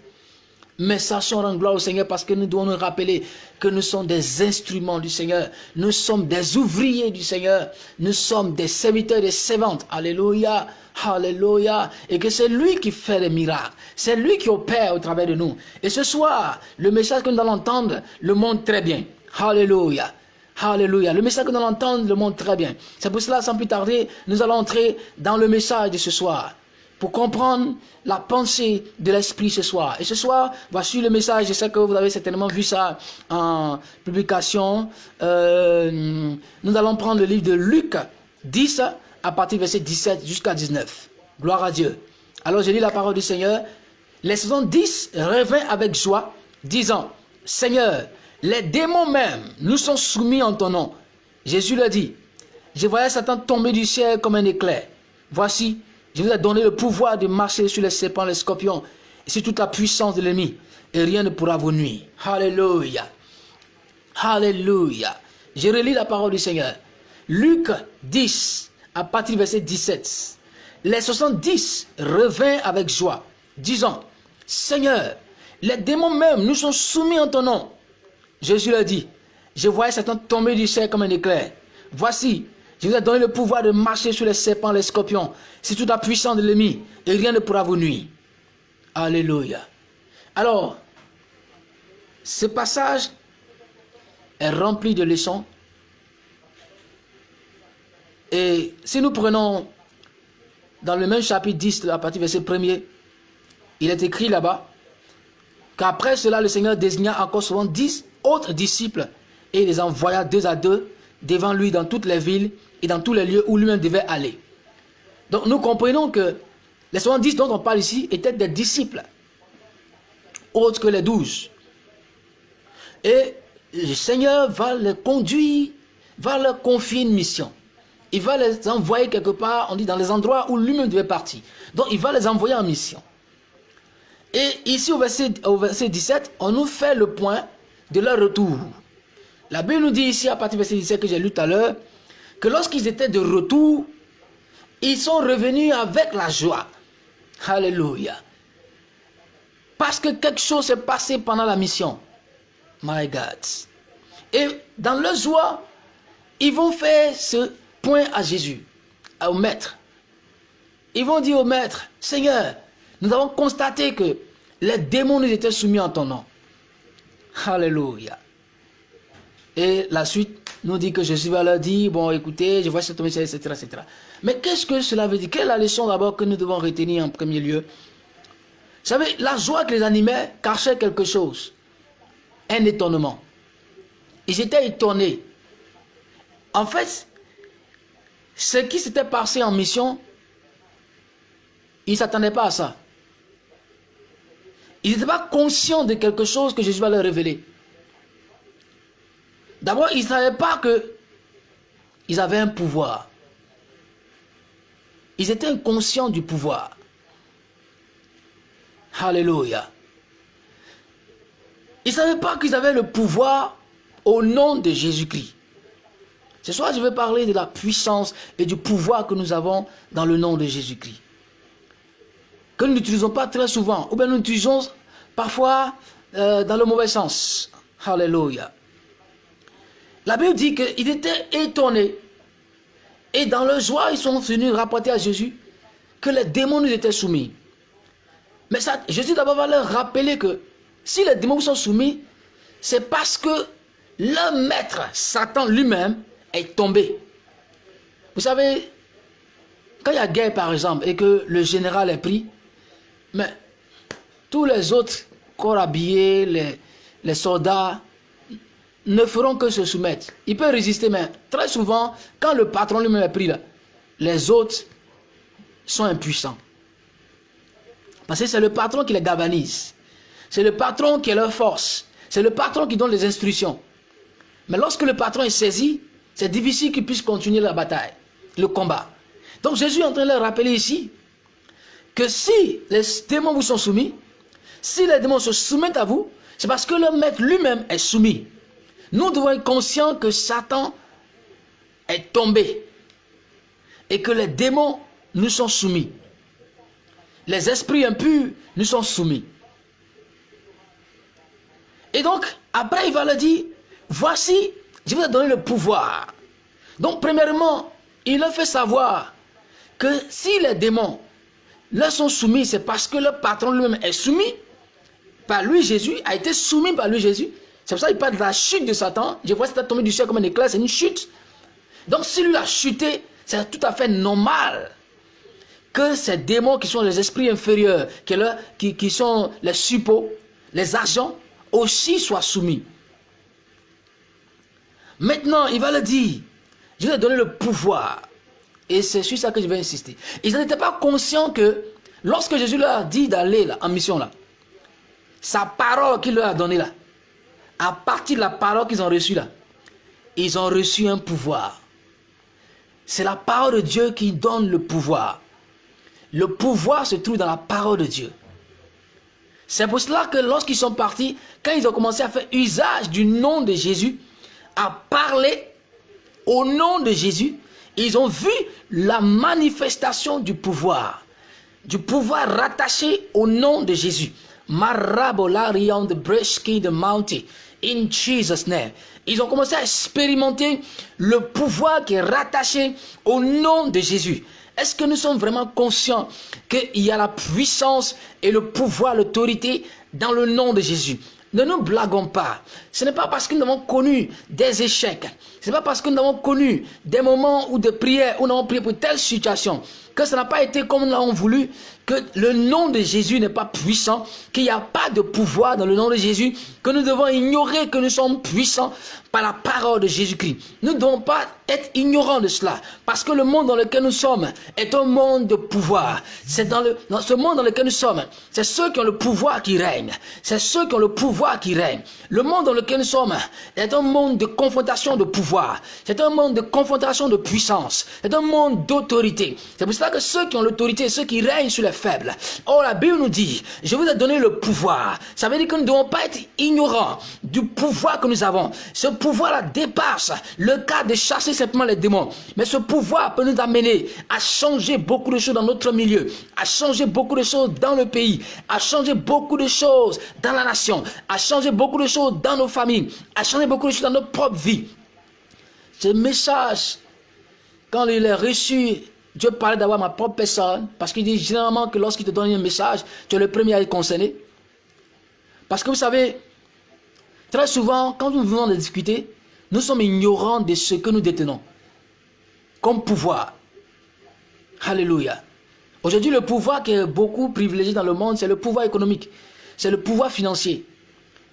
Mais sachons rendre gloire au Seigneur parce que nous devons nous rappeler que nous sommes des instruments du Seigneur. Nous sommes des ouvriers du Seigneur. Nous sommes des serviteurs et des servantes. Alléluia. Alléluia. Et que c'est lui qui fait les miracles. C'est lui qui opère au travers de nous. Et ce soir, le message que nous allons entendre le montre très bien. Alléluia. Alléluia. Le message que nous allons entendre le montre très bien. C'est pour cela, sans plus tarder, nous allons entrer dans le message de ce soir. Pour comprendre la pensée de l'Esprit ce soir. Et ce soir, voici le message. Je sais que vous avez certainement vu ça en publication. Euh, nous allons prendre le livre de Luc 10 à partir verset 17 jusqu'à 19. Gloire à Dieu. Alors je lis la parole du Seigneur. Les 70 revint avec joie, disant, Seigneur, les démons même nous sont soumis en ton nom. Jésus leur dit, je voyais Satan tomber du ciel comme un éclair. Voici, je vous ai donné le pouvoir de marcher sur les serpents, les scorpions, et sur toute la puissance de l'ennemi, et rien ne pourra vous nuire. Alléluia. Alléluia. Je relis la parole du Seigneur. Luc 10, à partir du verset 17. Les 70 revint avec joie, disant, Seigneur, les démons même nous sont soumis en ton nom. Jésus leur dit, je voyais Satan tomber du ciel comme un éclair. Voici, je vous ai donné le pouvoir de marcher sur les serpents, les scorpions. C'est toute la puissance de l'ennemi et rien ne pourra vous nuire. Alléluia. Alors, ce passage est rempli de leçons. Et si nous prenons dans le même chapitre 10, à partir verset 1er, il est écrit là-bas qu'après cela, le Seigneur désigna encore souvent dix autres disciples et les envoya deux à deux devant lui dans toutes les villes et dans tous les lieux où lui-même devait aller. Donc nous comprenons que les 70 dont on parle ici étaient des disciples, autres que les douze. Et le Seigneur va les conduire, va leur confier une mission. Il va les envoyer quelque part, on dit dans les endroits où lui-même devait partir. Donc il va les envoyer en mission. Et ici au verset, au verset 17, on nous fait le point de leur retour. La Bible nous dit ici, à partir du verset 17 que j'ai lu tout à l'heure, que lorsqu'ils étaient de retour, ils sont revenus avec la joie. Alléluia. Parce que quelque chose s'est passé pendant la mission. My God. Et dans leur joie, ils vont faire ce point à Jésus, au maître. Ils vont dire au maître, Seigneur, nous avons constaté que les démons nous étaient soumis en ton nom. Alléluia. Et la suite nous dit que Jésus va leur dire, bon écoutez, je vois cette message, etc., etc. Mais qu'est-ce que cela veut dire? Quelle est la leçon d'abord que nous devons retenir en premier lieu? Vous savez, la joie que les animait cachait quelque chose. Un étonnement. Ils étaient étonnés. En fait, ce qui s'était passé en mission, ils ne s'attendaient pas à ça. Ils n'étaient pas conscients de quelque chose que Jésus va leur révéler. D'abord, ils ne savaient pas qu'ils avaient un pouvoir. Ils étaient inconscients du pouvoir. Alléluia. Ils ne savaient pas qu'ils avaient le pouvoir au nom de Jésus-Christ. Ce soir, je vais parler de la puissance et du pouvoir que nous avons dans le nom de Jésus-Christ. Que nous n'utilisons pas très souvent, ou bien nous l'utilisons parfois euh, dans le mauvais sens. Alléluia. La Bible dit qu'ils étaient étonnés. Et dans leur joie, ils sont venus rapporter à Jésus que les démons nous étaient soumis. Mais Jésus d'abord va leur rappeler que si les démons sont soumis, c'est parce que le maître, Satan lui-même, est tombé. Vous savez, quand il y a guerre par exemple et que le général est pris, mais tous les autres corps habillés, les soldats, ne feront que se soumettre. Il peut résister, mais très souvent, quand le patron lui-même est pris là, les autres sont impuissants. Parce que c'est le patron qui les galvanise. C'est le patron qui est leur force. C'est le patron qui donne les instructions. Mais lorsque le patron est saisi, c'est difficile qu'il puisse continuer la bataille, le combat. Donc Jésus est en train de leur rappeler ici que si les démons vous sont soumis, si les démons se soumettent à vous, c'est parce que le maître lui-même est soumis. Nous devons être conscients que Satan est tombé et que les démons nous sont soumis. Les esprits impurs nous sont soumis. Et donc, après, il va leur dire, voici, je vous ai donné le pouvoir. Donc, premièrement, il leur fait savoir que si les démons leur sont soumis, c'est parce que le patron lui-même est soumis. Par lui, Jésus a été soumis par lui, Jésus. C'est pour ça qu'il parle de la chute de Satan. Je vois Satan tomber du ciel comme un éclair, c'est une chute. Donc si lui a chuté, c'est tout à fait normal que ces démons qui sont les esprits inférieurs, qui, qui sont les suppôts, les agents, aussi soient soumis. Maintenant, il va le dire. Je vais donner le pouvoir. Et c'est sur ça que je vais insister. Ils n'étaient pas conscients que lorsque Jésus leur a dit d'aller en mission là, sa parole qu'il leur a donnée là, à partir de la parole qu'ils ont reçue là, ils ont reçu un pouvoir. C'est la parole de Dieu qui donne le pouvoir. Le pouvoir se trouve dans la parole de Dieu. C'est pour cela que lorsqu'ils sont partis, quand ils ont commencé à faire usage du nom de Jésus, à parler au nom de Jésus, ils ont vu la manifestation du pouvoir. Du pouvoir rattaché au nom de Jésus. Marabolarion de Breski de Mountain. In Jesus' name. Ils ont commencé à expérimenter le pouvoir qui est rattaché au nom de Jésus. Est-ce que nous sommes vraiment conscients qu'il y a la puissance et le pouvoir, l'autorité dans le nom de Jésus? Ne nous blaguons pas. Ce n'est pas parce que nous avons connu des échecs. Ce n'est pas parce que nous avons connu des moments où de prière, où nous avons prié pour telle situation, que ça n'a pas été comme nous l'avons voulu, que le nom de Jésus n'est pas puissant, qu'il n'y a pas de pouvoir dans le nom de Jésus, que nous devons ignorer que nous sommes puissants par la parole de Jésus-Christ. Nous ne devons pas être ignorants de cela, parce que le monde dans lequel nous sommes est un monde de pouvoir. C'est dans, le, dans ce monde dans lequel nous sommes, c'est ceux qui ont le pouvoir qui règnent. C'est ceux qui ont le pouvoir qui règnent. Le monde dans lequel nous sommes est un monde de confrontation de pouvoir. C'est un monde de confrontation de puissance. C'est un monde d'autorité. C'est pour cela que ceux qui ont l'autorité, ceux qui règnent sur les faibles. Oh, la Bible nous dit, je vous ai donné le pouvoir. Ça veut dire que nous ne devons pas être ignorants du pouvoir que nous avons. Ce pouvoir-là dépasse le cas de chasser simplement les démons. Mais ce pouvoir peut nous amener à changer beaucoup de choses dans notre milieu, à changer beaucoup de choses dans le pays, à changer beaucoup de choses dans la nation, à changer beaucoup de choses dans nos familles, à changer beaucoup de choses dans notre propre vie. Ce message, quand il est reçu Dieu parlait d'avoir ma propre personne, parce qu'il dit généralement que lorsqu'il te donne un message, tu es le premier à être concerné. Parce que vous savez, très souvent, quand nous venons de discuter, nous sommes ignorants de ce que nous détenons comme pouvoir. Alléluia. Aujourd'hui, le pouvoir qui est beaucoup privilégié dans le monde, c'est le pouvoir économique. C'est le pouvoir financier.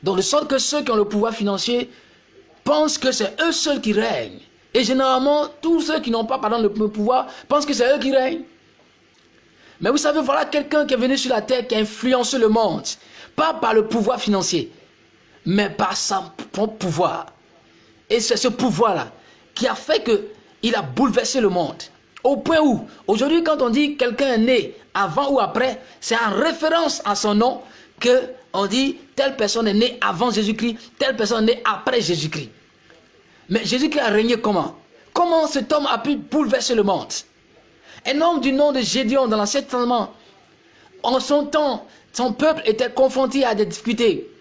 Donc, de sorte que ceux qui ont le pouvoir financier pensent que c'est eux seuls qui règnent. Et généralement, tous ceux qui n'ont pas pardon, le pouvoir pensent que c'est eux qui règnent. Mais vous savez, voilà quelqu'un qui est venu sur la terre, qui a influencé le monde. Pas par le pouvoir financier, mais par son pouvoir. Et c'est ce pouvoir-là qui a fait qu'il a bouleversé le monde. Au point où, aujourd'hui, quand on dit quelqu'un est né avant ou après, c'est en référence à son nom que on dit telle personne est née avant Jésus-Christ, telle personne est née après Jésus-Christ. Mais Jésus-Christ a régné comment? Comment cet homme a pu bouleverser le monde? Un homme du nom de Gédéon dans l'Ancien Testament, en son temps, son peuple était confronté à des difficultés,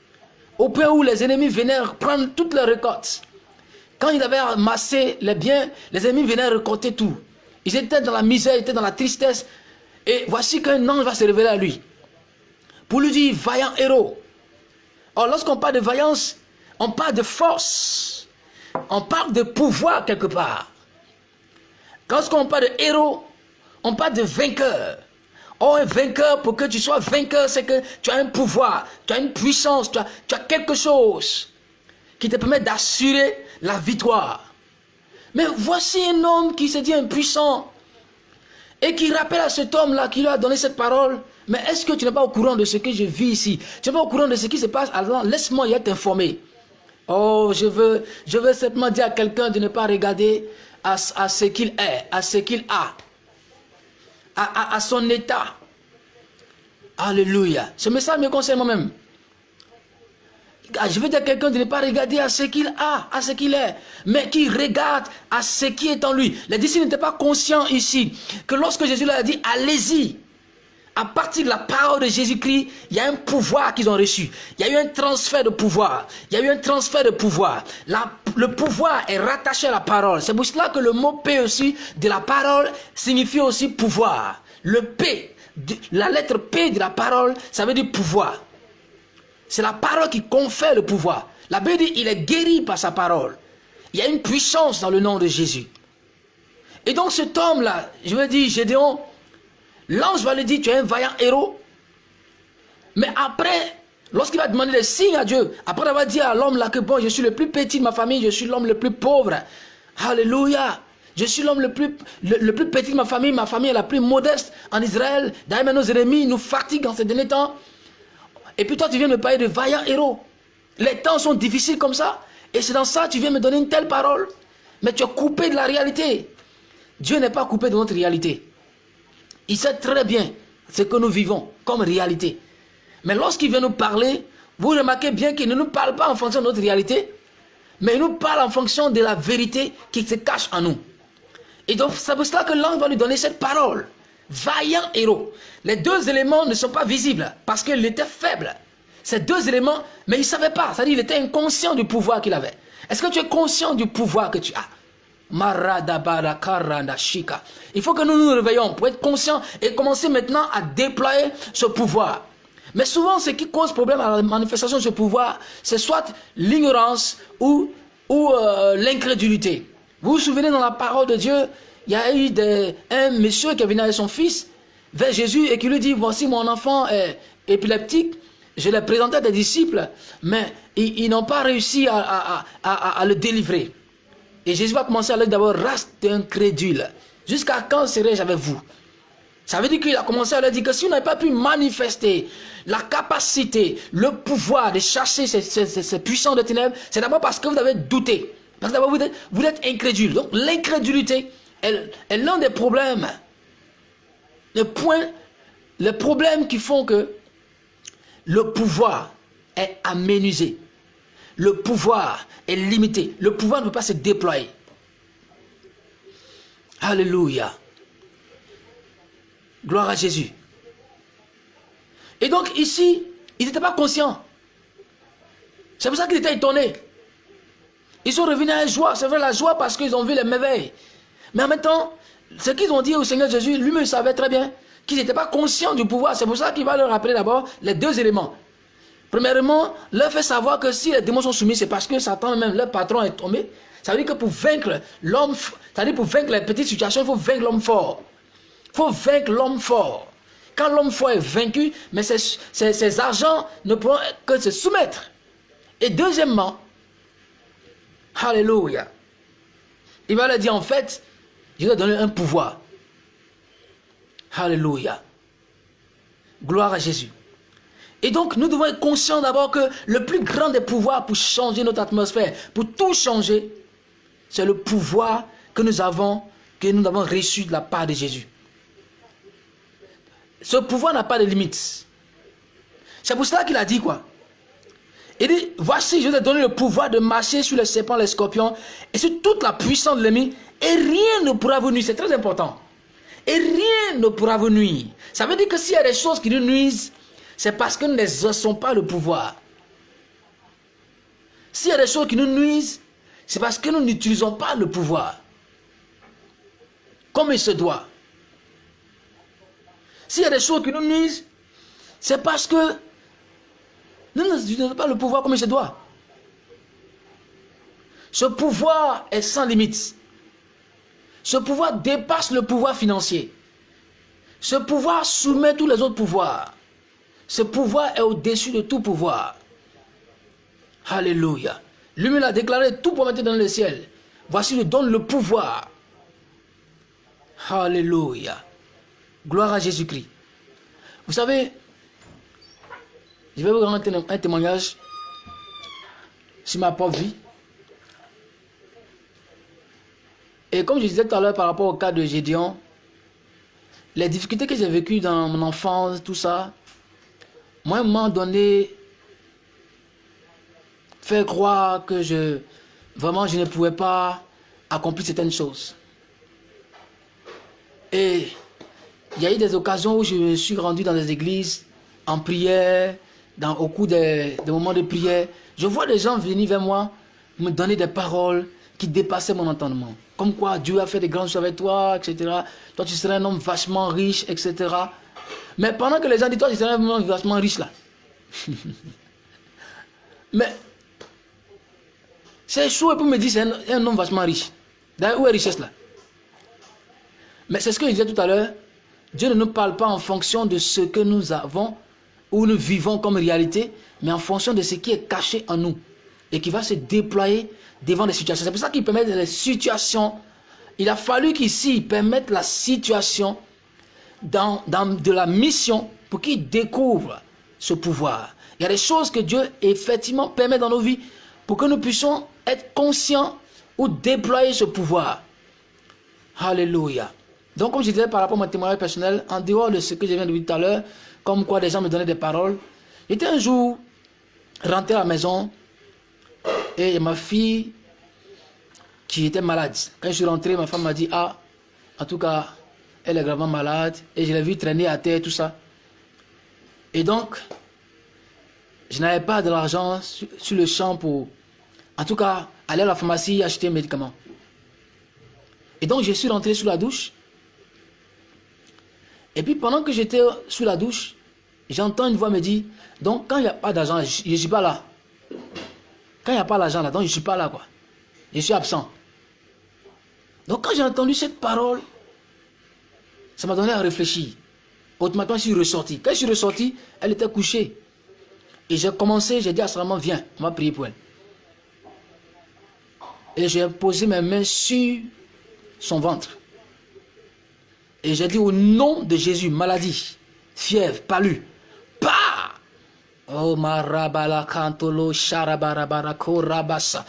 au point où les ennemis venaient prendre toutes leurs récoltes. Quand ils avaient amassé les biens, les ennemis venaient récolter tout. Ils étaient dans la misère, ils étaient dans la tristesse. Et voici qu'un ange va se révéler à lui. Pour lui dire, vaillant héros. Or, lorsqu'on parle de vaillance, on parle de force on parle de pouvoir quelque part. Quand on parle de héros, on parle de vainqueur. Oh, un vainqueur, pour que tu sois vainqueur, c'est que tu as un pouvoir, tu as une puissance, tu as, quelque chose qui te permet d'assurer la victoire. Mais voici un homme qui se dit impuissant et qui rappelle à cet homme-là qui lui a donné cette parole. Mais est-ce que tu n'es pas au courant de ce que je vis ici? Tu n'es pas au courant de ce qui se passe? Alors laisse-moi y être informé. Oh, je veux, je veux simplement dire à quelqu'un de ne pas regarder à, ce qu'il est, à ce qu'il a, à, son état. Alléluia. Ce message me concerne moi-même. Je veux dire à quelqu'un de ne pas regarder à ce qu'il a, à ce qu'il est, mais qui regarde à ce qui est en lui. Les disciples n'étaient pas conscients ici que lorsque Jésus leur a dit, allez-y, à partir de la parole de Jésus-Christ, il y a un pouvoir qu'ils ont reçu. Il y a eu un transfert de pouvoir. Il y a eu un transfert de pouvoir. le pouvoir est rattaché à la parole. C'est pour cela que le mot P aussi de la parole signifie aussi pouvoir. Le P, la lettre P de la parole, ça veut dire pouvoir. C'est la parole qui confère le pouvoir. La Bible dit il est guéri par sa parole. Il y a une puissance dans le nom de Jésus. Et donc cet homme-là, je veux dire, Gédéon, L'ange va lui dire, tu es un vaillant héros. Mais après, lorsqu'il va demander des signes à Dieu, après avoir dit à l'homme là que bon, je suis le plus petit de ma famille, je suis l'homme le plus pauvre. Alléluia. Je suis l'homme le plus, petit de ma famille, ma famille est la plus modeste en Israël. D'ailleurs, nos ennemis nous fatiguent en ces derniers temps. Et puis toi, tu viens me parler de vaillants héros. Les temps sont difficiles comme ça. Et c'est dans ça que tu viens me donner une telle parole. Mais tu es coupé de la réalité. Dieu n'est pas coupé de notre réalité. Il sait très bien ce que nous vivons comme réalité. Mais lorsqu'il vient nous parler, vous remarquez bien qu'il ne nous parle pas en fonction de notre réalité, mais il nous parle en fonction de la vérité qui se cache en nous. Et donc, c'est pour cela que l'ange va lui donner cette parole. Vaillant héros. Les deux éléments ne sont pas visibles parce qu'il était faible. Ces deux éléments, mais il ne savait pas. C'est-à-dire qu'il était inconscient du pouvoir qu'il avait. Est-ce que tu es conscient du pouvoir que tu as? Il faut que nous nous réveillons pour être conscients et commencer maintenant à déployer ce pouvoir. Mais souvent, ce qui cause problème à la manifestation de ce pouvoir, c'est soit l'ignorance ou, ou euh, l'incrédulité. Vous vous souvenez dans la parole de Dieu, il y a eu un monsieur qui est venu avec son fils vers Jésus et qui lui dit, voici mon enfant est épileptique, je l'ai présenté à des disciples, mais ils, n'ont pas réussi à, à, le délivrer. Et Jésus va commencer à leur dire d'abord, race d'incrédule. Jusqu'à quand serai-je avec vous? Ça veut dire qu'il a commencé à leur dire que si vous n'avez pas pu manifester la capacité, le pouvoir de chasser ces, puissants de ténèbres, c'est d'abord parce que vous avez douté. Parce que d'abord vous êtes, incrédule. Donc l'incrédulité est l'un des problèmes. Le point, les problèmes qui font que le pouvoir est aménusé. Le pouvoir est limité. Le pouvoir ne peut pas se déployer. Alléluia. Gloire à Jésus. Et donc ici, ils n'étaient pas conscients. C'est pour ça qu'ils étaient étonnés. Ils sont revenus à la joie. C'est vrai la joie parce qu'ils ont vu les merveilles. Mais en même temps, ce qu'ils ont dit au Seigneur Jésus, lui-même savait très bien qu'ils n'étaient pas conscients du pouvoir. C'est pour ça qu'il va leur rappeler d'abord les deux éléments. Premièrement, leur fait savoir que si les démons sont soumis, c'est parce que Satan même, leur patron est tombé. Ça veut dire que pour vaincre l'homme, c'est-à-dire pour vaincre les petites situations, il faut vaincre l'homme fort. Il faut vaincre l'homme fort. Quand l'homme fort est vaincu, mais ses, argents ne pourront que se soumettre. Et deuxièmement, Alléluia, il va leur dire en fait, je vais donner un pouvoir. Alléluia. Gloire à Jésus. Et donc, nous devons être conscients d'abord que le plus grand des pouvoirs pour changer notre atmosphère, pour tout changer, c'est le pouvoir que nous avons, que nous avons reçu de la part de Jésus. Ce pouvoir n'a pas de limites. C'est pour cela qu'il a dit quoi? Il dit, voici, je vais te donner le pouvoir de marcher sur les serpents, les scorpions, et sur toute la puissance de l'ennemi, et rien ne pourra vous nuire. C'est très important. Et rien ne pourra vous nuire. Ça veut dire que s'il y a des choses qui nous nuisent, c'est parce que nous n'exerçons pas le pouvoir. S'il y a des choses qui nous nuisent, c'est parce que nous n'utilisons pas le pouvoir. Comme il se doit. S'il y a des choses qui nous nuisent, c'est parce que nous n'utilisons pas le pouvoir comme il se doit. Ce pouvoir est sans limite. Ce pouvoir dépasse le pouvoir financier. Ce pouvoir soumet tous les autres pouvoirs. Ce pouvoir est au-dessus de tout pouvoir. Alléluia. Lui-même a déclaré tout pour mettre dans le ciel. Voici, le donne le pouvoir. Alléluia. Gloire à Jésus-Christ. Vous savez, je vais vous rendre un témoignage sur ma propre vie. Et comme je disais tout à l'heure par rapport au cas de Gédéon, les difficultés que j'ai vécues dans mon enfance, tout ça, moi, à un moment donné, faire croire que je, vraiment, je ne pouvais pas accomplir certaines choses. Et il y a eu des occasions où je me suis rendu dans des églises en prière, dans, au cours des moments de prière. Je vois des gens venir vers moi, me donner des paroles qui dépassaient mon entendement. Comme quoi Dieu a fait des grandes choses avec toi, etc. Toi, tu serais un homme vachement riche, etc. Mais pendant que les gens disent, toi, tu homme vachement riche là. <laughs> Mais c'est chaud pour me dire c'est un, homme vachement riche. D'ailleurs, où est richesse là? Mais c'est ce que je disais tout à l'heure. Dieu ne nous parle pas en fonction de ce que nous avons ou nous vivons comme réalité, mais en fonction de ce qui est caché en nous et qui va se déployer devant les situations. C'est pour ça qu'il permet les situations. Il a fallu qu'ici, permette la situation dans, de la mission pour qu'il découvre ce pouvoir. Il y a des choses que Dieu effectivement permet dans nos vies pour que nous puissions être conscients ou déployer ce pouvoir. Alléluia. Donc, comme je disais par rapport à mon témoignage personnel, en dehors de ce que je viens de dire tout à l'heure, comme quoi des gens me donnaient des paroles, j'étais un jour rentré à la maison et ma fille qui était malade. Quand je suis rentré, ma femme m'a dit, ah, en tout cas, elle est gravement malade. Et je l'ai vu traîner à terre, tout ça. Et donc, je n'avais pas de l'argent sur, le champ pour, en tout cas, aller à la pharmacie acheter un médicament. Et donc, je suis rentré sous la douche. Et puis, pendant que j'étais sous la douche, j'entends une voix me dire, donc, quand il n'y a pas d'argent, je ne suis pas là. Quand il n'y a pas l'argent là, donc je ne suis pas là, quoi. Je suis absent. Donc, quand j'ai entendu cette parole, ça m'a donné à réfléchir. Automatiquement, je suis ressorti. Quand je suis ressorti, elle était couchée. Et j'ai commencé, j'ai dit à sa maman, viens, on va prier pour elle. Et j'ai posé mes mains sur son ventre. Et j'ai dit au nom de Jésus, maladie, fièvre, palu, Oh marabala cantolo sharabarabara korabasa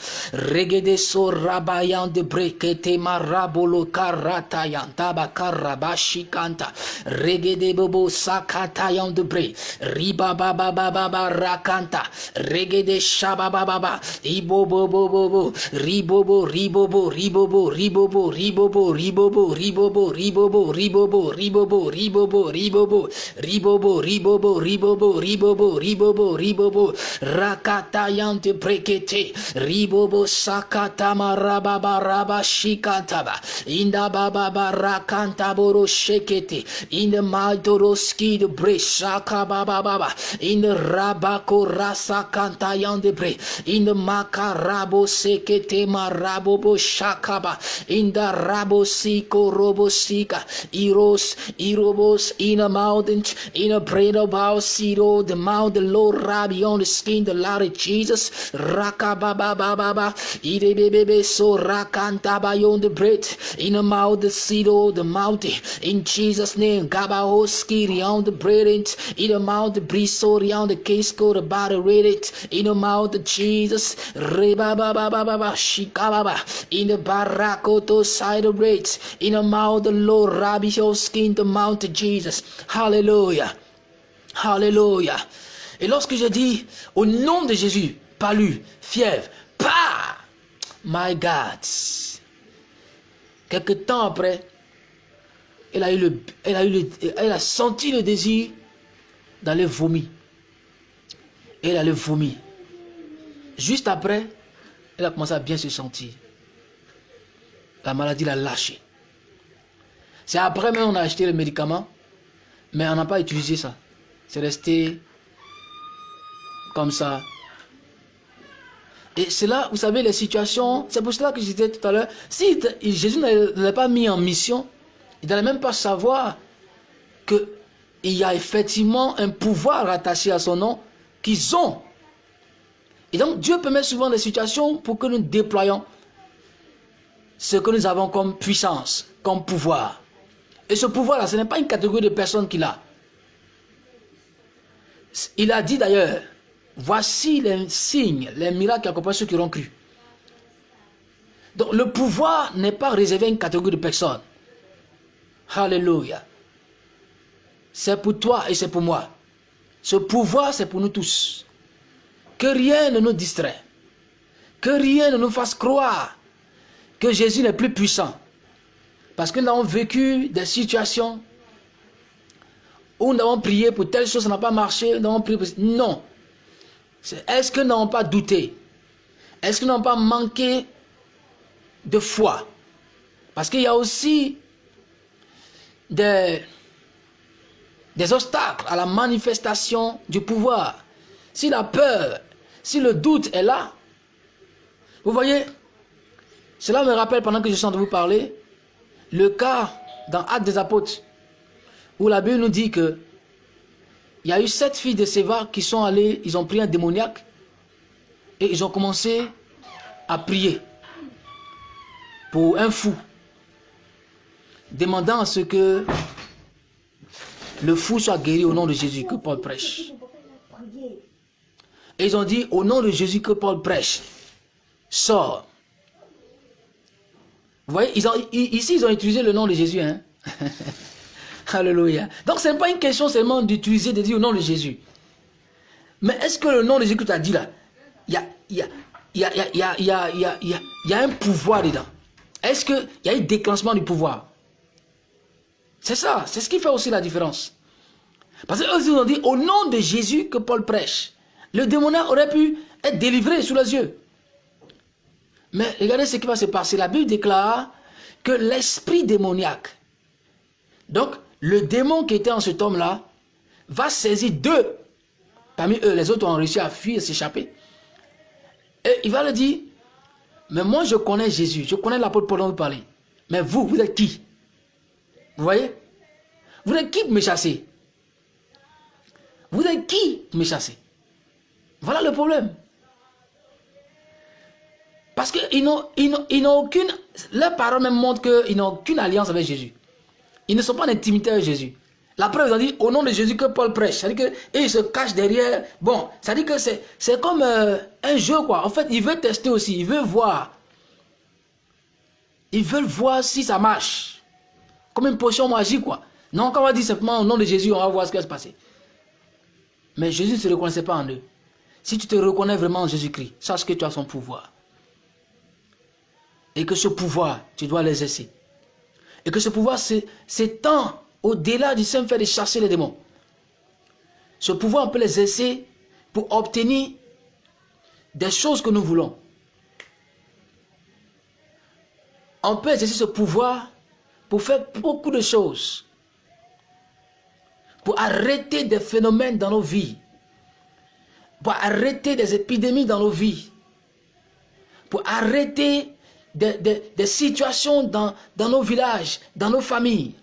regede so rabayan de brekete marabolo karatayan tabakarabashi kanta regede bobo sakatayan de bre riba baba baba rakanta regede shababa baba ibo bobo bobo ribobo ribobo ribobo ribobo ribobo ribobo ribobo ribobo ribobo ribobo ribobo ribobo ribobo ribobo ribobo ribobo ribobo ribobo ribobo rakatayante prekete ribobo sakatama rababa raba shikantaba inda baba barakanta boro shekete in the maldoro skid bre shaka baba in the rabako rasa kantayande bre in the makarabo sekete marabobo shakaba in the rabo siko robo sika iros irobos in a mountain in a brain about siro the mount the Lord Rabbi on the skin, the Lord Jesus. Raka baba baba baba. Ide bebe so rakanta on the bread. In the mouth, the seed of the mountain. In Jesus' name, Gaba skiri on the bread. In the mouth, the brisori on the case code about read it. In the mouth, of Jesus. Reba baba baba baba. Shikababa. In the barakoto side of bread. In the mouth, the Lord Rabbi skin, the mount of Jesus. Hallelujah. Hallelujah. Et lorsque j'ai dit au nom de Jésus, palu, fièvre, pas, my God. Quelque temps après, elle a, eu le, elle, a eu le, elle a senti le désir d'aller vomir. elle allait vomir. Juste après, elle a commencé à bien se sentir. La maladie l'a lâché. C'est après même on a acheté le médicament, mais on n'a pas utilisé ça. C'est resté comme ça. Et c'est là, vous savez, les situations, c'est pour cela que je disais tout à l'heure, si Jésus ne pas mis en mission, il n'allait même pas savoir qu'il y a effectivement un pouvoir attaché à son nom qu'ils ont. Et donc Dieu permet souvent des situations pour que nous déployions ce que nous avons comme puissance, comme pouvoir. Et ce pouvoir-là, ce n'est pas une catégorie de personnes qu'il a. Il a dit d'ailleurs, Voici les signes, les miracles qui accompagnent ceux qui auront cru. Donc le pouvoir n'est pas réservé à une catégorie de personnes. Alléluia. C'est pour toi et c'est pour moi. Ce pouvoir, c'est pour nous tous. Que rien ne nous distrait. Que rien ne nous fasse croire que Jésus n'est plus puissant. Parce que nous avons vécu des situations où nous avons prié pour telle chose, ça n'a pas marché, nous avons prié. Non. Est-ce que n'ont pas douté? Est-ce qu'ils n'ont pas manqué de foi? Parce qu'il y a aussi des, des obstacles à la manifestation du pouvoir. Si la peur, si le doute est là, vous voyez, cela me rappelle pendant que je suis en train de vous parler, le cas dans Actes des Apôtres, où la Bible nous dit que il y a eu sept filles de Séva qui sont allées, ils ont pris un démoniaque et ils ont commencé à prier pour un fou, demandant à ce que le fou soit guéri au nom de Jésus que Paul prêche. Et ils ont dit, au nom de Jésus que Paul prêche, sort. Vous voyez, ils ont, ici, ils ont utilisé le nom de Jésus. Hein? <laughs> Alléluia. Donc, ce n'est pas une question seulement d'utiliser, de dire au nom de Jésus. Mais est-ce que le nom de Jésus que tu as dit là, il y a, un pouvoir dedans Est-ce qu'il y a un déclenchement du pouvoir? C'est ça, c'est ce qui fait aussi la différence. Parce qu'eux, ils ont dit, au nom de Jésus que Paul prêche, le démoniaque aurait pu être délivré sous les yeux. Mais regardez ce qui va se passer. La Bible déclare que l'esprit démoniaque, donc le démon qui était en cet homme-là, va saisir deux. Parmi eux, les autres ont réussi à fuir, s'échapper. Et il va leur dire, mais moi je connais Jésus, je connais l'apôtre Paul dont vous parlez. Mais vous, vous êtes qui? Vous voyez? Vous êtes qui pour me chasser? Vous êtes qui me chasser? Voilà le problème. Parce qu'ils n'ont aucune... Leurs paroles même montrent qu'ils n'ont aucune alliance avec Jésus. Ils ne sont pas en intimité avec Jésus. La preuve, ils ont dit au nom de Jésus que Paul prêche. C'est-à-dire qu'ils se cachent derrière. Bon, c'est-à-dire que c'est comme euh, un jeu, quoi. En fait, ils veulent tester aussi. Ils veulent voir. Ils veulent voir si ça marche. Comme une potion magique, quoi. Non, quand on va dire simplement au nom de Jésus, on va voir ce qui va se passer. Mais Jésus ne se reconnaissait pas en eux. Si tu te reconnais vraiment en Jésus-Christ, sache que tu as son pouvoir. Et que ce pouvoir, tu dois l'exercer. Et que ce pouvoir s'étend au-delà du simple fait de chasser les démons. Ce pouvoir, on peut l'exercer pour obtenir des choses que nous voulons. On peut exercer ce pouvoir pour faire beaucoup de choses. Pour arrêter des phénomènes dans nos vies. Pour arrêter des épidémies dans nos vies. Pour arrêter des, situations dans, dans nos villages, dans nos familles,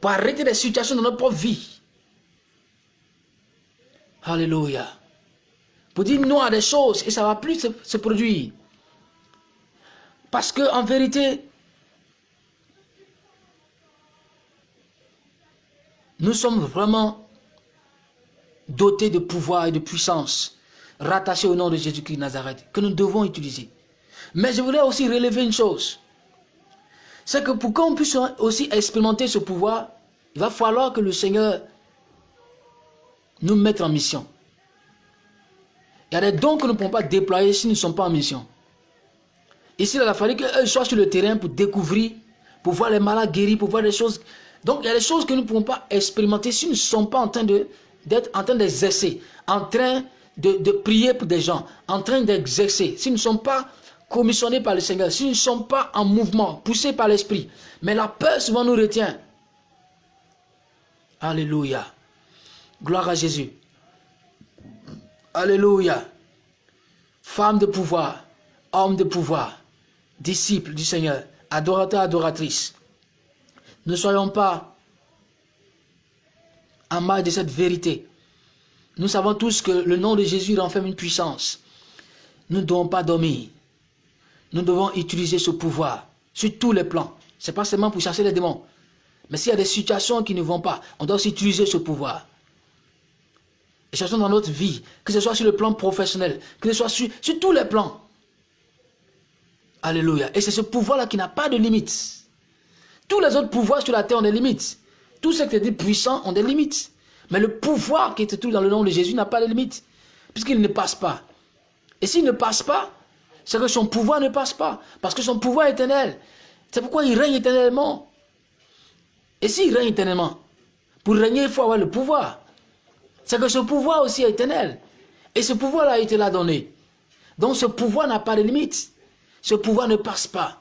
pour arrêter des situations dans notre propre vie. Alléluia. Pour dire non à des choses et ça ne va plus se, se produire. Parce que en vérité, nous sommes vraiment dotés de pouvoir et de puissance rattachés au nom de Jésus-Christ Nazareth que nous devons utiliser. Mais je voulais aussi relever une chose. C'est que pour qu'on puisse aussi expérimenter ce pouvoir, il va falloir que le Seigneur nous mette en mission. Il y a des dons que nous ne pouvons pas déployer si nous ne sommes pas en mission. Ici, il a fallu qu'eux soient sur le terrain pour découvrir, pour voir les malades guéris, pour voir des choses. Donc, il y a des choses que nous ne pouvons pas expérimenter si nous ne sommes pas en train d'être en train d'exercer, en train de, de, prier pour des gens, en train d'exercer. Si nous ne sommes pas commissionnés par le Seigneur, si nous ne sommes pas en mouvement, poussés par l'Esprit, mais la peur souvent nous retient. Alléluia. Gloire à Jésus. Alléluia. Femme de pouvoir, homme de pouvoir, disciple du Seigneur, adorateur, adoratrice. Ne soyons pas en mal de cette vérité. Nous savons tous que le nom de Jésus renferme une puissance. Nous ne devons pas dormir nous devons utiliser ce pouvoir sur tous les plans. Ce n'est pas seulement pour chasser les démons. Mais s'il y a des situations qui ne vont pas, on doit aussi utiliser ce pouvoir. Et cherchons dans notre vie, que ce soit sur le plan professionnel, que ce soit sur, sur tous les plans. Alléluia. Et c'est ce pouvoir-là qui n'a pas de limite. Tous les autres pouvoirs sur la terre ont des limites. Tous ceux qui étaient puissants ont des limites. Mais le pouvoir qui est tout dans le nom de Jésus n'a pas de limite. Puisqu'il ne passe pas. Et s'il ne passe pas, c'est que son pouvoir ne passe pas. Parce que son pouvoir est éternel. C'est pourquoi il règne éternellement. Et s'il règne éternellement, pour régner, il faut avoir le pouvoir. C'est que ce pouvoir aussi est éternel. Et ce pouvoir a été là donné. Donc ce pouvoir n'a pas de limite. Ce pouvoir ne passe pas.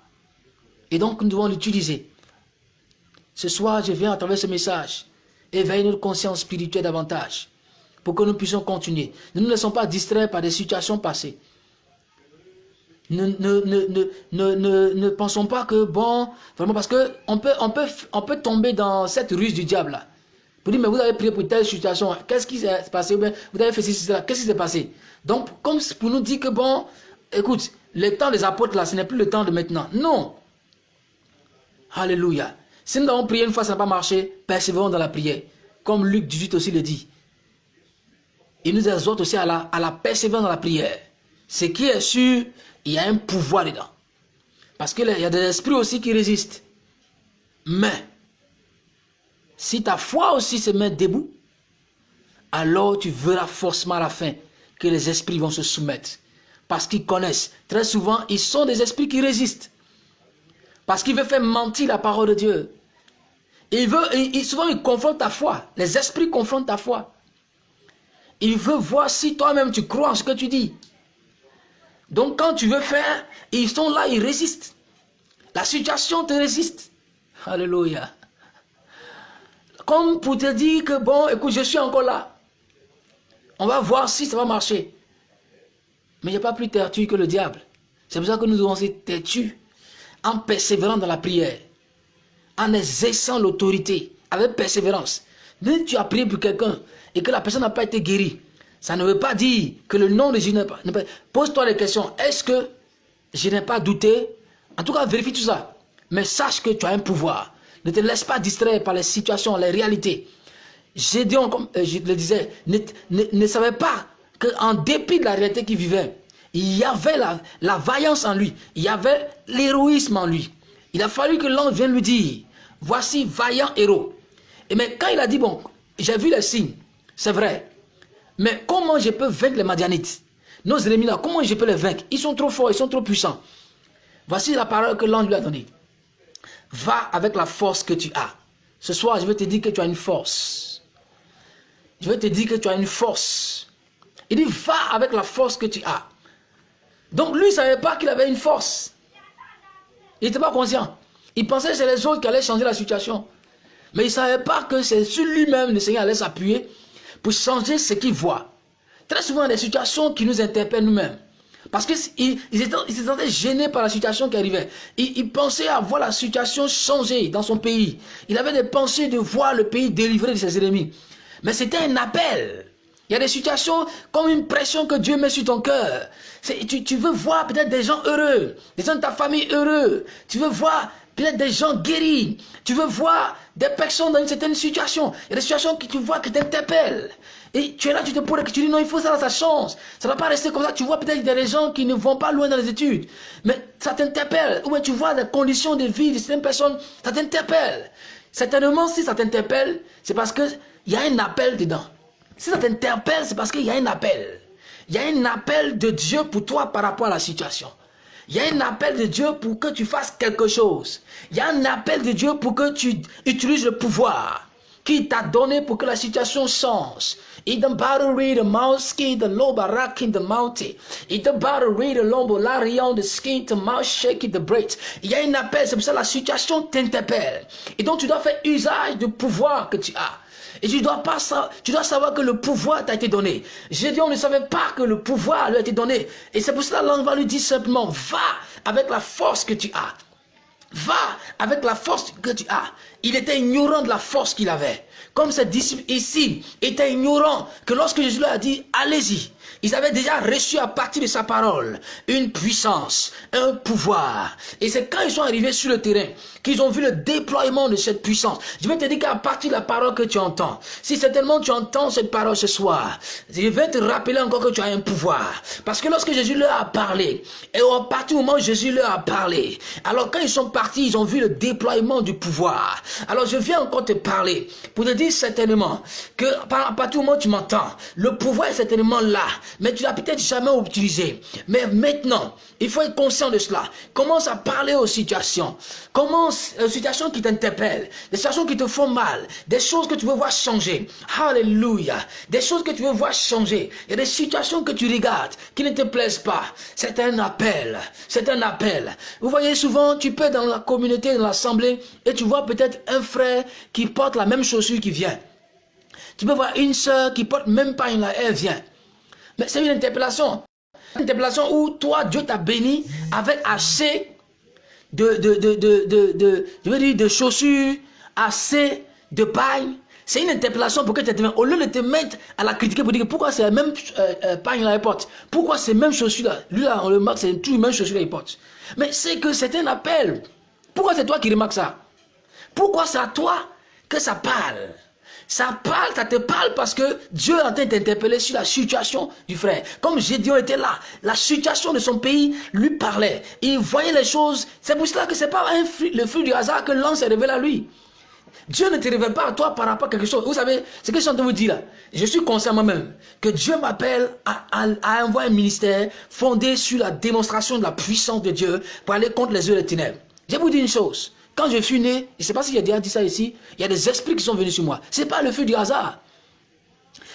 Et donc nous devons l'utiliser. Ce soir, je viens à travers ce message éveiller notre conscience spirituelle davantage pour que nous puissions continuer. Ne nous laissons pas distraire par des situations passées. Ne, pensons pas que, bon, vraiment, parce que on peut, tomber dans cette ruse du diable. Vous mais vous avez prié pour telle situation, qu'est-ce qui s'est passé? Vous avez fait ceci, cela, qu'est-ce qui s'est passé? Donc, comme pour nous dire que, bon, écoute, le temps des apôtres là, ce n'est plus le temps de maintenant. Non. Alléluia. Si nous avons prié une fois, ça n'a pas marché, persévérons dans la prière. Comme Luc 18 aussi le dit. Il nous exhorte aussi à la, à la persévérance dans la prière. Ce qui est sûr, il y a un pouvoir dedans. Parce qu'il y a des esprits aussi qui résistent. Mais, si ta foi aussi se met debout, alors tu verras forcément à la fin que les esprits vont se soumettre. Parce qu'ils connaissent. Très souvent, ils sont des esprits qui résistent. Parce qu'ils veulent faire mentir la parole de Dieu. Il veut, souvent, ils confrontent ta foi. Les esprits confrontent ta foi. Il veut voir si toi-même tu crois en ce que tu dis. Donc quand tu veux faire, ils sont là, ils résistent. La situation te résiste. Alléluia. Comme pour te dire que bon, écoute, je suis encore là. On va voir si ça va marcher. Mais il n'y a pas plus têtu que le diable. C'est pour ça que nous devons être têtus en persévérant dans la prière, en exerçant l'autorité avec persévérance. Même tu as prié pour quelqu'un et que la personne n'a pas été guérie, ça ne veut pas dire que le nom de Jésus n'est pas... Pose-toi les questions. Est-ce que je n'ai pas douté? En tout cas, vérifie tout ça. Mais sache que tu as un pouvoir. Ne te laisse pas distraire par les situations, les réalités. Gédéon, comme euh, je le disais, ne, savait pas qu'en dépit de la réalité qu'il vivait, il y avait la, la vaillance en lui. Il y avait l'héroïsme en lui. Il a fallu que l'ange vienne lui dire, voici vaillant héros. Et mais quand il a dit, bon, j'ai vu les signes, c'est vrai, mais comment je peux vaincre les Madianites? Nos ennemis là, comment je peux les vaincre? Ils sont trop forts, ils sont trop puissants. Voici la parole que l'ange lui a donnée. Va avec la force que tu as. Ce soir, je vais te dire que tu as une force. Je vais te dire que tu as une force. Il dit, va avec la force que tu as. Donc lui, il ne savait pas qu'il avait une force. Il n'était pas conscient. Il pensait que c'est les autres qui allaient changer la situation. Mais il ne savait pas que c'est sur lui-même le Seigneur allait s'appuyer changer ce qu'ils voient. Très souvent, des situations qui nous interpellent nous-mêmes. Parce qu'ils étaient, gênés par la situation qui arrivait. Ils, ils, pensaient à voir la situation changer dans son pays. Il avait des pensées de voir le pays délivré de ses ennemis. Mais c'était un appel. Il y a des situations comme une pression que Dieu met sur ton cœur. Tu, tu veux voir peut-être des gens heureux, des gens de ta famille heureux. Tu veux voir peut-être des gens guéris. Tu veux voir des personnes dans une certaine situation. Il y a des situations que tu vois qui t'interpellent. Et tu es là, tu te poses que tu dis non, il faut ça, ça change. Ça ne va pas rester comme ça. Tu vois peut-être des gens qui ne vont pas loin dans les études. Mais ça t'interpelle. Ou tu vois des conditions de vie de certaines personnes, ça t'interpelle. Certainement, si ça t'interpelle, c'est parce qu'il y a un appel dedans. Si ça t'interpelle, c'est parce qu'il y a un appel. Il y a un appel de Dieu pour toi par rapport à la situation. Il y a un appel de Dieu pour que tu fasses quelque chose. Il y a un appel de Dieu pour que tu utilises le pouvoir qu'il t'a donné pour que la situation change. Il the the lobe in the mountain. Il the battery, l'arion, the skin, the mouth shake, the. Il y a un appel, c'est pour ça que la situation t'interpelle. Et donc tu dois faire usage du pouvoir que tu as. Et tu dois, savoir que le pouvoir t'a été donné. on ne savait pas que le pouvoir lui a été donné. Et c'est pour cela que l'ange va lui dire simplement, va avec la force que tu as. Va avec la force que tu as. Il était ignorant de la force qu'il avait. Comme ses disciples ici étaient ignorants que lorsque Jésus leur a dit, allez-y, ils avaient déjà reçu à partir de sa parole une puissance, un pouvoir. Et c'est quand ils sont arrivés sur le terrain qu'ils ont vu le déploiement de cette puissance. Je vais te dire qu'à partir de la parole que tu entends, si certainement tu entends cette parole ce soir, je vais te rappeler encore que tu as un pouvoir. Parce que lorsque Jésus leur a parlé, et à partir du moment où Jésus leur a parlé, alors quand ils sont partis, ils ont vu le déploiement du pouvoir. Alors je viens encore te parler pour te dire certainement que à partir du moment où tu m'entends, le pouvoir est certainement là mais tu l'as peut-être jamais utilisé. Mais maintenant, il faut être conscient de cela. Commence à parler aux situations. Commence aux situations qui t'interpellent, des situations qui te font mal, des choses que tu veux voir changer. Alléluia. Des choses que tu veux voir changer. Il y a des situations que tu regardes qui ne te plaisent pas. C'est un appel. C'est un appel. Vous voyez souvent, tu peux dans la communauté, dans l'assemblée, et tu vois peut-être un frère qui porte la même chaussure qui vient. Tu peux voir une soeur qui porte même pas une, elle vient. Mais c'est une interpellation. Une interpellation où toi, Dieu t'a béni avec assez de, de, de, de, de, de chaussures, assez de paille. C'est une interpellation pour que tu te Au lieu de te mettre à la critiquer pour dire pourquoi c'est la même euh, euh, paille là, porte, pourquoi c'est même chaussures là, lui là, on le remarque, c'est toujours les mêmes chaussures qu'il porte. Mais c'est que c'est un appel. Pourquoi c'est toi qui remarques ça? Pourquoi c'est à toi que ça parle? Ça parle, ça te parle parce que Dieu est en train d'interpeller sur la situation du frère. Comme Gédion était là, la situation de son pays lui parlait. Il voyait les choses. C'est pour cela que ce n'est pas le fruit du hasard que l'ange s'est révélé à lui. Dieu ne te révèle pas à toi par rapport à quelque chose. Vous savez, ce que je suis en train de vous dire là, je suis conscient moi-même que Dieu m'appelle à, envoyer un ministère fondé sur la démonstration de la puissance de Dieu pour aller contre les yeux des ténèbres. Je vous dire une chose. Quand je suis né, je ne sais pas si j'ai déjà dit ça ici, il y a des esprits qui sont venus sur moi. Ce n'est pas le feu du hasard.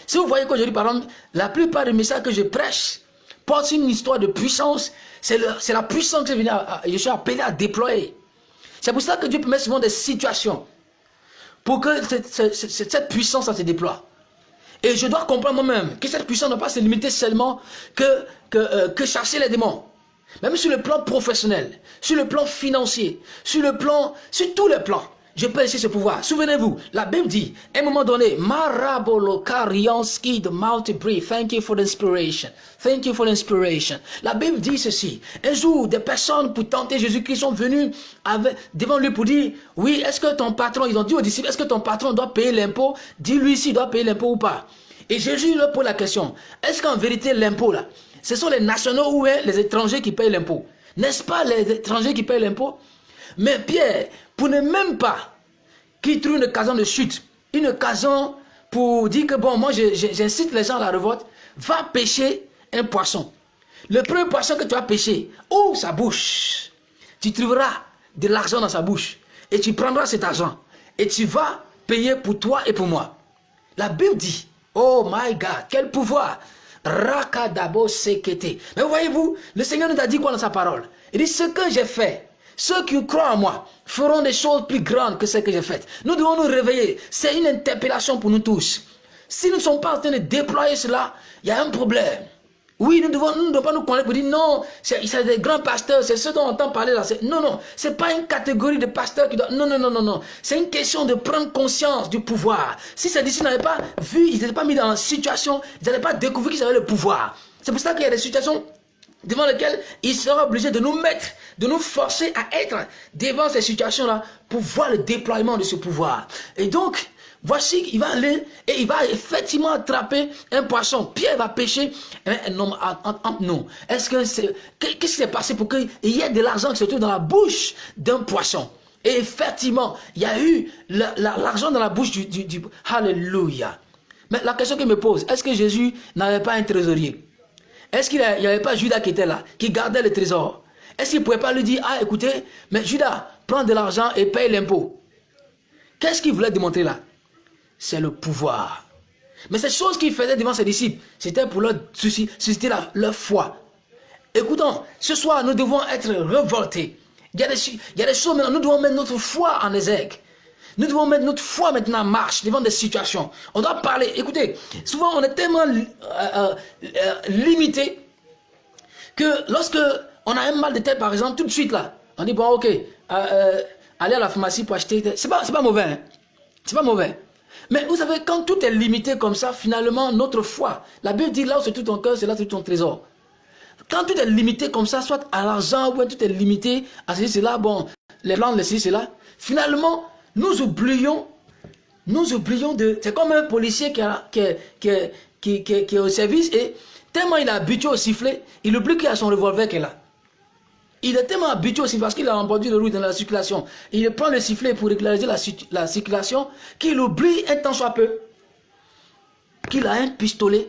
Si vous voyez qu'aujourd'hui, par exemple, la plupart des messages que je prêche portent une histoire de puissance. C'est la puissance que je, je suis appelé à déployer. C'est pour ça que Dieu permet souvent des situations pour que cette, puissance se déploie. Et je dois comprendre moi-même que cette puissance ne doit pas se limiter seulement que, que, euh, que chasser les démons. Même sur le plan professionnel, sur le plan financier, sur le plan, sur tous les plans, je peux laisser ce pouvoir. Souvenez-vous, la Bible dit, à un moment donné, Marabolo Karyanski de Multibri, thank you for l'inspiration. Thank you for l'inspiration. La Bible dit ceci. Un jour, des personnes pour tenter Jésus-Christ sont venues devant lui pour dire, oui, est-ce que ton patron, ils ont dit aux disciples, est-ce que ton patron doit payer l'impôt? Dis-lui s'il doit payer l'impôt ou pas. Et Jésus leur pose la question, est-ce qu'en vérité l'impôt là, ce sont les nationaux ou les étrangers qui payent l'impôt. N'est-ce pas les étrangers qui payent l'impôt? Mais Pierre, pour ne même pas qu'il trouve une occasion de chute, une occasion pour dire que bon, moi j'incite les gens à la révolte, va pêcher un poisson. Le premier poisson que tu vas pêcher, ouvre sa bouche. Tu trouveras de l'argent dans sa bouche. Et tu prendras cet argent. Et tu vas payer pour toi et pour moi. La Bible dit, oh my God, quel pouvoir Rakadabo sekete. Mais voyez-vous, le Seigneur nous a dit quoi dans sa parole? Il dit, ce que j'ai fait, ceux qui croient en moi feront des choses plus grandes que ce que j'ai fait. Nous devons nous réveiller. C'est une interpellation pour nous tous. Si nous ne sommes pas en train de déployer cela, il y a un problème. Oui, nous, devons, nous ne devons pas nous connaître pour dire non, c'est des grands pasteurs, c'est ceux dont on entend parler là. Non, non, ce n'est pas une catégorie de pasteurs qui doivent... Non, non, non, non, non. C'est une question de prendre conscience du pouvoir. Si ces disciples n'avaient pas vu, ils n'étaient pas mis dans la situation, ils n'avaient pas découvert qu'ils avaient le pouvoir. C'est pour ça qu'il y a des situations devant lesquelles ils seront obligés de nous mettre, de nous forcer à être devant ces situations-là pour voir le déploiement de ce pouvoir. Et donc, Voici qu'il va aller et il va effectivement attraper un poisson. Pierre va pêcher un homme entre. Est-ce que c'est... Qu'est-ce qui s'est passé pour qu'il y ait de l'argent qui se trouve dans la bouche d'un poisson? Et effectivement, il y a eu l'argent dans la bouche du... du, Alléluia. Mais la question qu'il me pose, est-ce que Jésus n'avait pas un trésorier? Est-ce qu'il n'y avait pas Judas qui était là, qui gardait le trésor? Est-ce qu'il ne pouvait pas lui dire, ah écoutez, mais Judas, prends de l'argent et paye l'impôt Qu'est-ce qu'il voulait démontrer là? C'est le pouvoir. Mais cette chose qu'il faisait devant ses disciples, c'était pour leur susciter leur foi. Écoutons, ce soir, nous devons être révoltés. Il y, a des, il y a des choses maintenant, nous devons mettre notre foi en exergue. Nous devons mettre notre foi maintenant en marche devant des situations. On doit parler. Écoutez, souvent on est tellement euh, euh, euh, limité que lorsque on a un mal de tête, par exemple, tout de suite là, on dit bon, ok, aller à la pharmacie pour acheter. C'est pas, pas mauvais. Hein? C'est pas mauvais. Mais vous savez, quand tout est limité comme ça, finalement, notre foi, la Bible dit là où c'est tout ton cœur, c'est là tout ton trésor. Quand tout est limité comme ça, soit à l'argent, ou tout est limité à ceci, cela, bon, les plans, les ceci, cela, finalement, nous oublions, nous oublions de... C'est comme un policier qui, qui, qui, qui, qui, est au service et tellement il est habitué au sifflet, il oublie qu'il a son revolver qui est là. Il est tellement habitué aussi parce qu'il a emporté le rouge dans la circulation. Il prend le sifflet pour régulariser la, circulation qu'il oublie un temps soit peu qu'il a un pistolet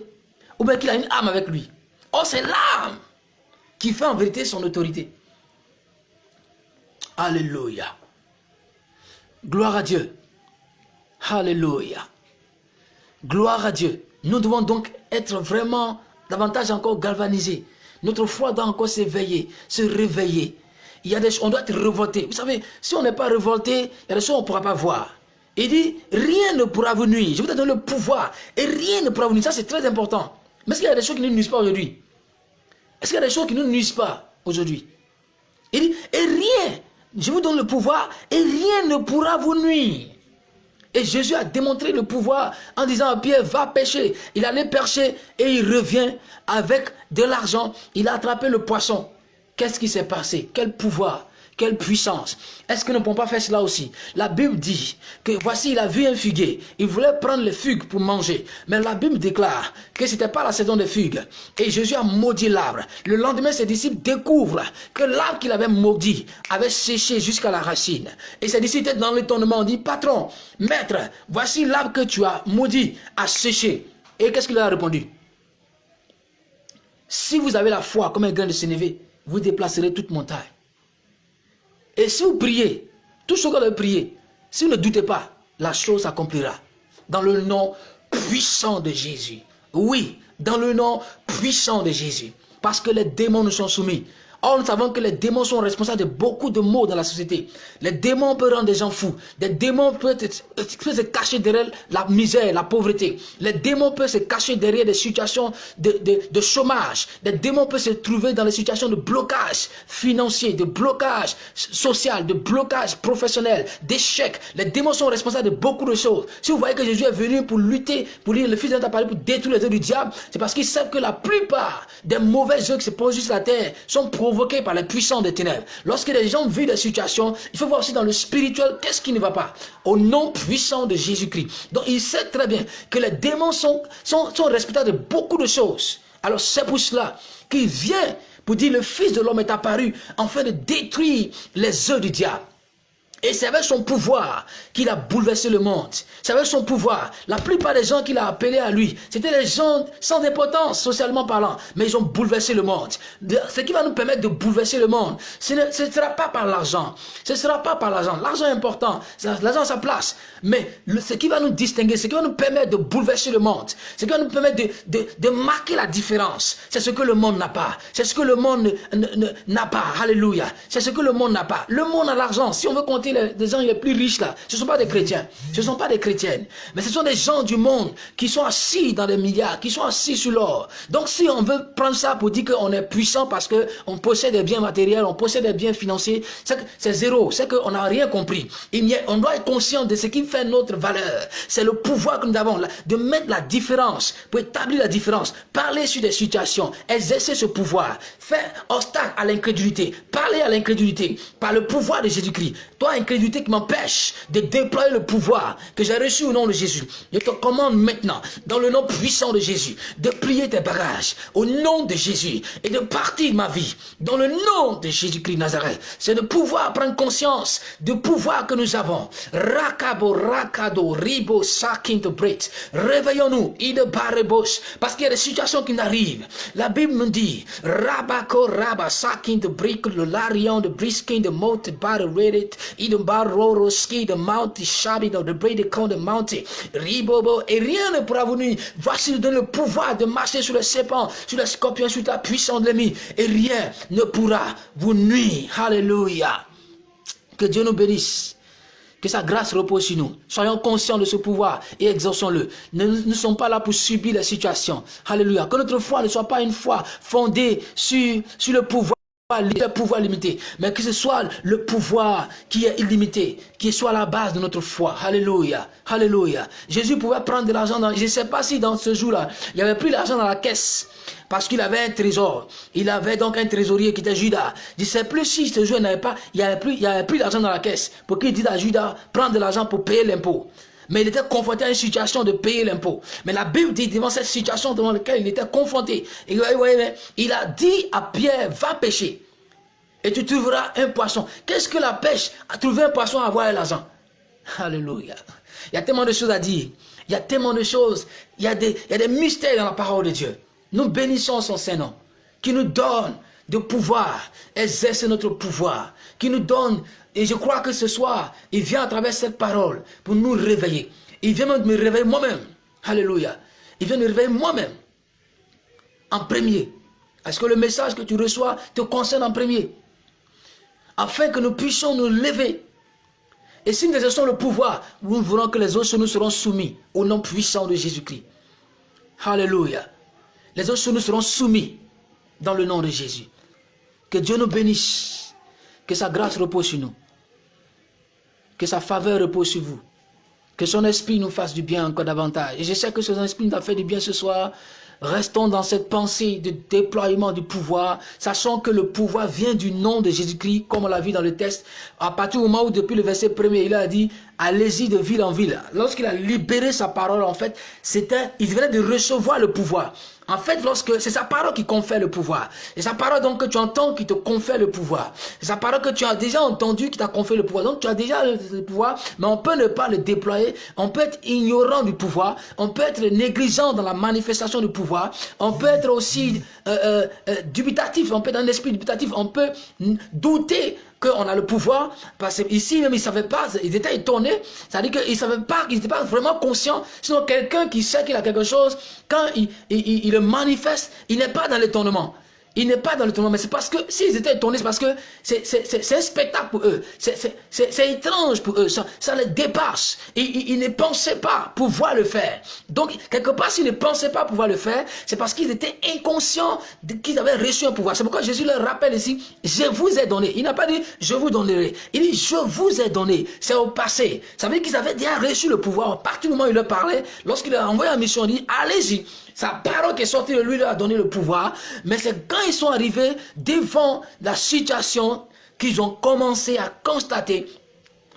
ou bien qu'il a une arme avec lui. Oh, c'est l'arme qui fait en vérité son autorité. Alléluia. Gloire à Dieu. Alléluia. Gloire à Dieu. Nous devons donc être vraiment davantage encore galvanisés notre foi doit encore s'éveiller, se réveiller. Il y a des on doit être révolté. Vous savez, si on n'est pas révolté, il y a des choses qu'on ne pourra pas voir. Il dit, rien ne pourra vous nuire. Je vous donner le pouvoir. Et rien ne pourra vous nuire. Ça, c'est très important. Mais est-ce qu'il y a des choses qui ne nuisent pas aujourd'hui? Est-ce qu'il y a des choses qui ne nous nuisent pas aujourd'hui? Il dit, et rien, je vous donne le pouvoir, et rien ne pourra vous nuire. Et Jésus a démontré le pouvoir en disant à Pierre, va pêcher. Il allait pêcher et il revient avec de l'argent. Il a attrapé le poisson. Qu'est-ce qui s'est passé? Quel pouvoir quelle puissance Est-ce que nous ne pouvons pas faire cela aussi? La Bible dit que voici, il a vu un figuier. Il voulait prendre les figues pour manger. Mais la Bible déclare que ce n'était pas la saison des figues. Et Jésus a maudit l'arbre. Le lendemain, ses disciples découvrent que l'arbre qu'il avait maudit avait séché jusqu'à la racine. Et ses disciples étaient dans l'étonnement. On dit, patron, maître, voici l'arbre que tu as maudit a séché. Et qu'est-ce qu'il a répondu Si vous avez la foi comme un grain de sénévé, vous déplacerez toute montagne. Et si vous priez, tout ce que vous prier, si vous ne doutez pas, la chose s'accomplira. Dans le nom puissant de Jésus. Oui, dans le nom puissant de Jésus. Parce que les démons nous sont soumis. Or, nous savons que les démons sont responsables de beaucoup de maux dans la société. Les démons peuvent rendre des gens fous. Les démons peuvent, se cacher derrière la misère, la pauvreté. Les démons peuvent se cacher derrière des situations de, de, chômage. Les démons peuvent se trouver dans des situations de blocage financier, de blocage social, de blocage professionnel, d'échec. Les démons sont responsables de beaucoup de choses. Si vous voyez que Jésus est venu pour lutter, pour lire le Fils d'un appareil, pour détruire les œuvres du diable, c'est parce qu'ils savent que la plupart des mauvais œuvres qui se posent sur la terre sont provoqué par les puissants des ténèbres. Lorsque les gens vivent des situations, il faut voir aussi dans le spirituel qu'est-ce qui ne va pas? Au nom puissant de Jésus-Christ. Donc il sait très bien que les démons sont, sont, sont de beaucoup de choses. Alors c'est pour cela qu'il vient pour dire le Fils de l'homme est apparu afin de détruire les œufs du diable. Et c'est avec son pouvoir qu'il a bouleversé le monde. C'est avec son pouvoir. La plupart des gens qu'il a appelés à lui, c'était des gens sans importance, socialement parlant. Mais ils ont bouleversé le monde. Ce qui va nous permettre de bouleverser le monde, ce ne sera pas par l'argent. Ce ne sera pas par l'argent. L'argent est important. L'argent a sa place. Mais ce qui va nous distinguer, ce qui va nous permettre de bouleverser le monde, ce qui va nous permettre de, de, marquer la différence, c'est ce que le monde n'a pas. C'est ce que le monde n'a pas. Alléluia. C'est ce que le monde n'a pas. Le monde a l'argent. Si on veut compter les, gens les plus riches là, ce ne sont pas des chrétiens, ce ne sont pas des chrétiennes, mais ce sont des gens du monde qui sont assis dans les milliards, qui sont assis sur l'or. Donc si on veut prendre ça pour dire qu'on est puissant parce qu'on possède des biens matériels, on possède des biens financiers, c'est zéro, c'est qu'on n'a rien compris. on doit être conscient de ce qui fait notre valeur. C'est le pouvoir que nous avons, de mettre la différence, pour établir la différence, parler sur des situations, exercer ce pouvoir, faire obstacle à l'incrédulité, parler à l'incrédulité par le pouvoir de Jésus-Christ. Toi, incrédulité qui m'empêche de déployer le pouvoir que j'ai reçu au nom de Jésus. Je te commande maintenant, dans le nom puissant de Jésus, de plier tes bagages au nom de Jésus et de partir ma vie dans le nom de Jésus-Christ Nazareth. C'est de pouvoir prendre conscience du pouvoir que nous avons. Rakabo, rakado, ribo, sakin de Réveillons-nous, parce qu'il y a des situations qui n'arrivent. La Bible nous dit, rabako, raba, sakin de brick, le larion de briskin de mot, bare, reddit, ide baroro, ski de mount, shabi de brede, con de mount, ribobo, et rien ne pourra vous nuire. Voici nous donne le pouvoir de marcher sur le serpent, sur le scorpion, sur la puissance de l'ennemi, et rien ne pourra vous nuire. Alléluia. Que Dieu nous bénisse. Que sa grâce repose sur nous. Soyons conscients de ce pouvoir et exauçons-le. Nous ne sommes pas là pour subir les situations. Alléluia. Que notre foi ne soit pas une foi fondée sur, sur le pouvoir le pouvoir limité, mais que ce soit le pouvoir qui est illimité, qui soit la base de notre foi. Alléluia. Alléluia. Jésus pouvait prendre de l'argent dans... Je ne sais pas si dans ce jour-là, il avait plus d'argent dans la caisse parce qu'il avait un trésor. Il avait donc un trésorier qui était Judas. Je ne sais plus si ce jour n'avait pas, il avait plus, plus d'argent dans la caisse pour qu'il dise à Judas, prends de l'argent pour payer l'impôt. Mais il était confronté à une situation de payer l'impôt. Mais la Bible dit, devant cette situation devant laquelle il était confronté, il a dit à Pierre, va pêcher. Et tu trouveras un poisson. Qu'est-ce que la pêche À trouver un poisson, à avoir l'argent? Alléluia. Il y a tellement de choses à dire. Il y a tellement de choses. Il y a des, il y a des mystères dans la parole de Dieu. Nous bénissons son Saint-Nom, qui nous donne de pouvoir, exercer notre pouvoir, qui nous donne, et je crois que ce soir, il vient à travers cette parole pour nous réveiller. Il vient me réveiller moi-même. Alléluia. Il vient me réveiller moi-même. En premier. Est-ce que le message que tu reçois te concerne en premier? Afin que nous puissions nous lever. Et si nous exerçons le pouvoir, nous voulons que les autres nous seront soumis au nom puissant de Jésus-Christ. Alléluia les autres nous seront soumis. dans le nom de Jésus. Que Dieu nous bénisse. Que sa grâce repose sur nous. Que sa faveur repose sur vous. Que son esprit nous fasse du bien encore davantage. Et je sais que son esprit nous a fait du bien ce soir. Restons dans cette pensée de déploiement du pouvoir, sachant que le pouvoir vient du nom de Jésus-Christ, comme on l'a vu dans le texte, à partir du moment où depuis le verset premier, il a dit, allez-y de ville en ville. Lorsqu'il a libéré sa parole, en fait, c'était, il venait de recevoir le pouvoir. En fait, lorsque c'est sa parole qui confère le pouvoir. Et sa parole donc que tu entends qui te confère le pouvoir. C'est sa parole que tu as déjà entendu qui t'a conféré le pouvoir. Donc tu as déjà le, pouvoir, mais on peut ne pas le déployer. On peut être ignorant du pouvoir. On peut être négligent dans la manifestation du pouvoir. On peut être aussi euh, euh, euh, dubitatif. On peut être un esprit dubitatif. On peut douter qu'on a le pouvoir, parce qu'ici même ils ne savaient pas, ils étaient étonnés, c'est-à-dire qu'ils ne savaient pas, ils n'étaient pas vraiment conscients, sinon quelqu'un qui sait qu'il a quelque chose, quand il, il le manifeste, il n'est pas dans l'étonnement. Il n'est pas dans le tournoi, mais c'est parce que, s'ils étaient étonnés, c'est parce que c'est un spectacle pour eux. C'est étrange pour eux. Ça, ça les dépasse. Ils, ils, ne pensaient pas pouvoir le faire. Donc, quelque part, s'ils ne pensaient pas pouvoir le faire, c'est parce qu'ils étaient inconscients qu'ils avaient reçu un pouvoir. C'est pourquoi Jésus leur rappelle ici, je vous ai donné. Il n'a pas dit, je vous donnerai. Il dit, je vous ai donné. C'est au passé. Ça veut dire qu'ils avaient déjà reçu le pouvoir. À partir du moment où il leur parlait, lorsqu'il a envoyé la mission, il dit, allez-y. Sa parole qui est sortie de lui leur a donné le pouvoir. Mais c'est quand ils sont arrivés devant la situation qu'ils ont commencé à constater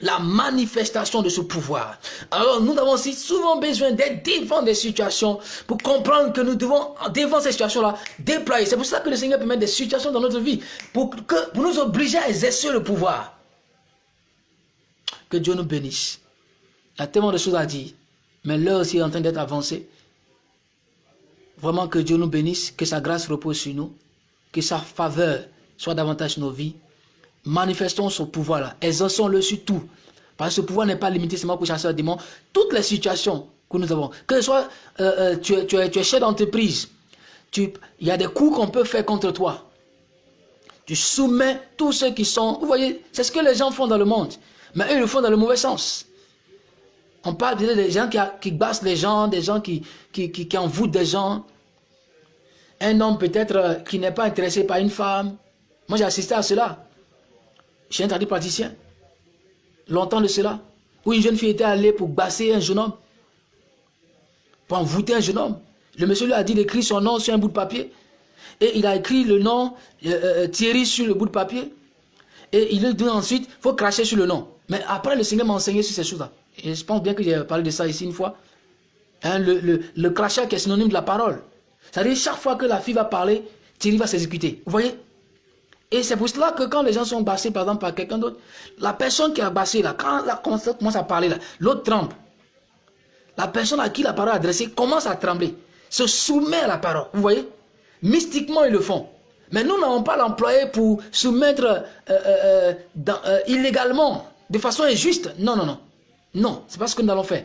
la manifestation de ce pouvoir. Alors nous avons aussi souvent besoin d'être devant des situations pour comprendre que nous devons, devant ces situations-là, déployer. C'est pour ça que le Seigneur peut mettre des situations dans notre vie pour, que, pour nous obliger à exercer le pouvoir. Que Dieu nous bénisse. Il y a tellement de choses à dire, mais l'heure aussi est en train d'être avancée. Vraiment que Dieu nous bénisse, que sa grâce repose sur nous, que sa faveur soit davantage nos vies. Manifestons son pouvoir-là, exerçons-le sur tout. Parce que ce pouvoir n'est pas limité seulement pour chasser les démons. Toutes les situations que nous avons, que ce soit euh, euh, tu, es, tu, chef d'entreprise, il y a des coups qu'on peut faire contre toi. Tu soumets tous ceux qui sont... Vous voyez, c'est ce que les gens font dans le monde. Mais eux, ils le font dans le mauvais sens. On parle des gens qui, qui bassent les gens, des gens qui, qui, qui, qui envoûtent des gens. Un homme peut-être euh, qui n'est pas intéressé par une femme. Moi, j'ai assisté à cela. Suis un praticien. Longtemps de cela. Où une jeune fille était allée pour basser un jeune homme. Pour envoûter un jeune homme. Le monsieur lui a dit d'écrire son nom sur un bout de papier. Et il a écrit le nom euh, euh, Thierry sur le bout de papier. Et il lui dit ensuite, il faut cracher sur le nom. Mais après, le Seigneur m'a enseigné sur ces choses-là. Et je pense bien que j'ai parlé de ça ici une fois. Hein, le, le crachat qui est synonyme de la parole. C'est-à-dire, chaque fois que la fille va parler, Thierry va s'exécuter. Vous voyez? Et c'est pour cela que quand les gens sont bassés, par exemple, par quelqu'un d'autre, la personne qui a bassé, là, quand elle commence à parler, l'autre tremble. La personne à qui la parole est adressée commence à trembler, se soumet à la parole. Vous voyez? Mystiquement, ils le font. Mais nous n'avons pas l'employé pour soumettre euh, euh, euh, illégalement, de façon injuste. Non, non, non. Non, c'est pas ce que nous allons faire.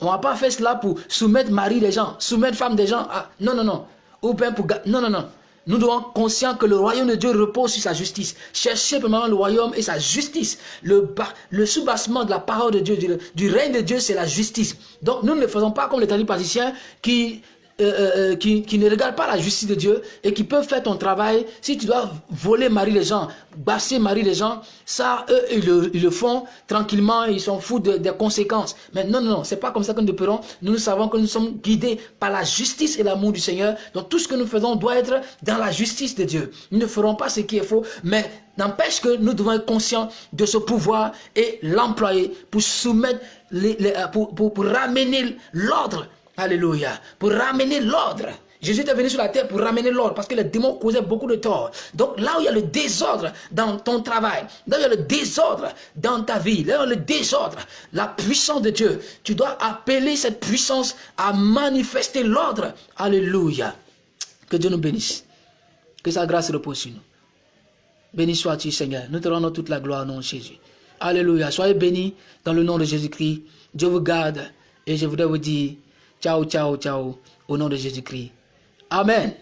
On va pas faire cela pour soumettre mari des gens, soumettre femme des gens. À... Non, non, non. Ou bien pour... Non, non, non. Nous devons être conscients que le royaume de Dieu repose sur sa justice. Cherchez premièrement le royaume et sa justice. Le, le soubassement de la parole de Dieu, du, règne de Dieu, c'est la justice. Donc nous ne faisons pas comme les tradipraticiens qui euh, euh, euh, qui, qui, ne regardent pas la justice de Dieu et qui peuvent faire ton travail. Si tu dois voler Marie les gens, basser Marie les gens, ça, eux, ils le, ils le font tranquillement, ils s'en foutent des conséquences. Mais non, non, non, c'est pas comme ça que nous pourrons. Nous, nous savons que nous sommes guidés par la justice et l'amour du Seigneur. Donc tout ce que nous faisons doit être dans la justice de Dieu. Nous ne ferons pas ce qui est faux, mais n'empêche que nous devons être conscients de ce pouvoir et l'employer pour soumettre, les, pour, pour, pour ramener l'ordre Alléluia. Pour ramener l'ordre. Jésus est venu sur la terre pour ramener l'ordre parce que les démons causaient beaucoup de tort. Donc là où il y a le désordre dans ton travail, là où il y a le désordre dans ta vie, là où il y a le désordre, la puissance de Dieu, tu dois appeler cette puissance à manifester l'ordre. Alléluia. Que Dieu nous bénisse. Que sa grâce repose sur nous. Béni sois-tu Seigneur. Nous te rendons toute la gloire au nom de Jésus. Alléluia. Soyez bénis dans le nom de Jésus-Christ. Dieu vous garde. Et je voudrais vous dire, Ciao, ciao, ciao. Au nom de Jésus-Christ. Amen.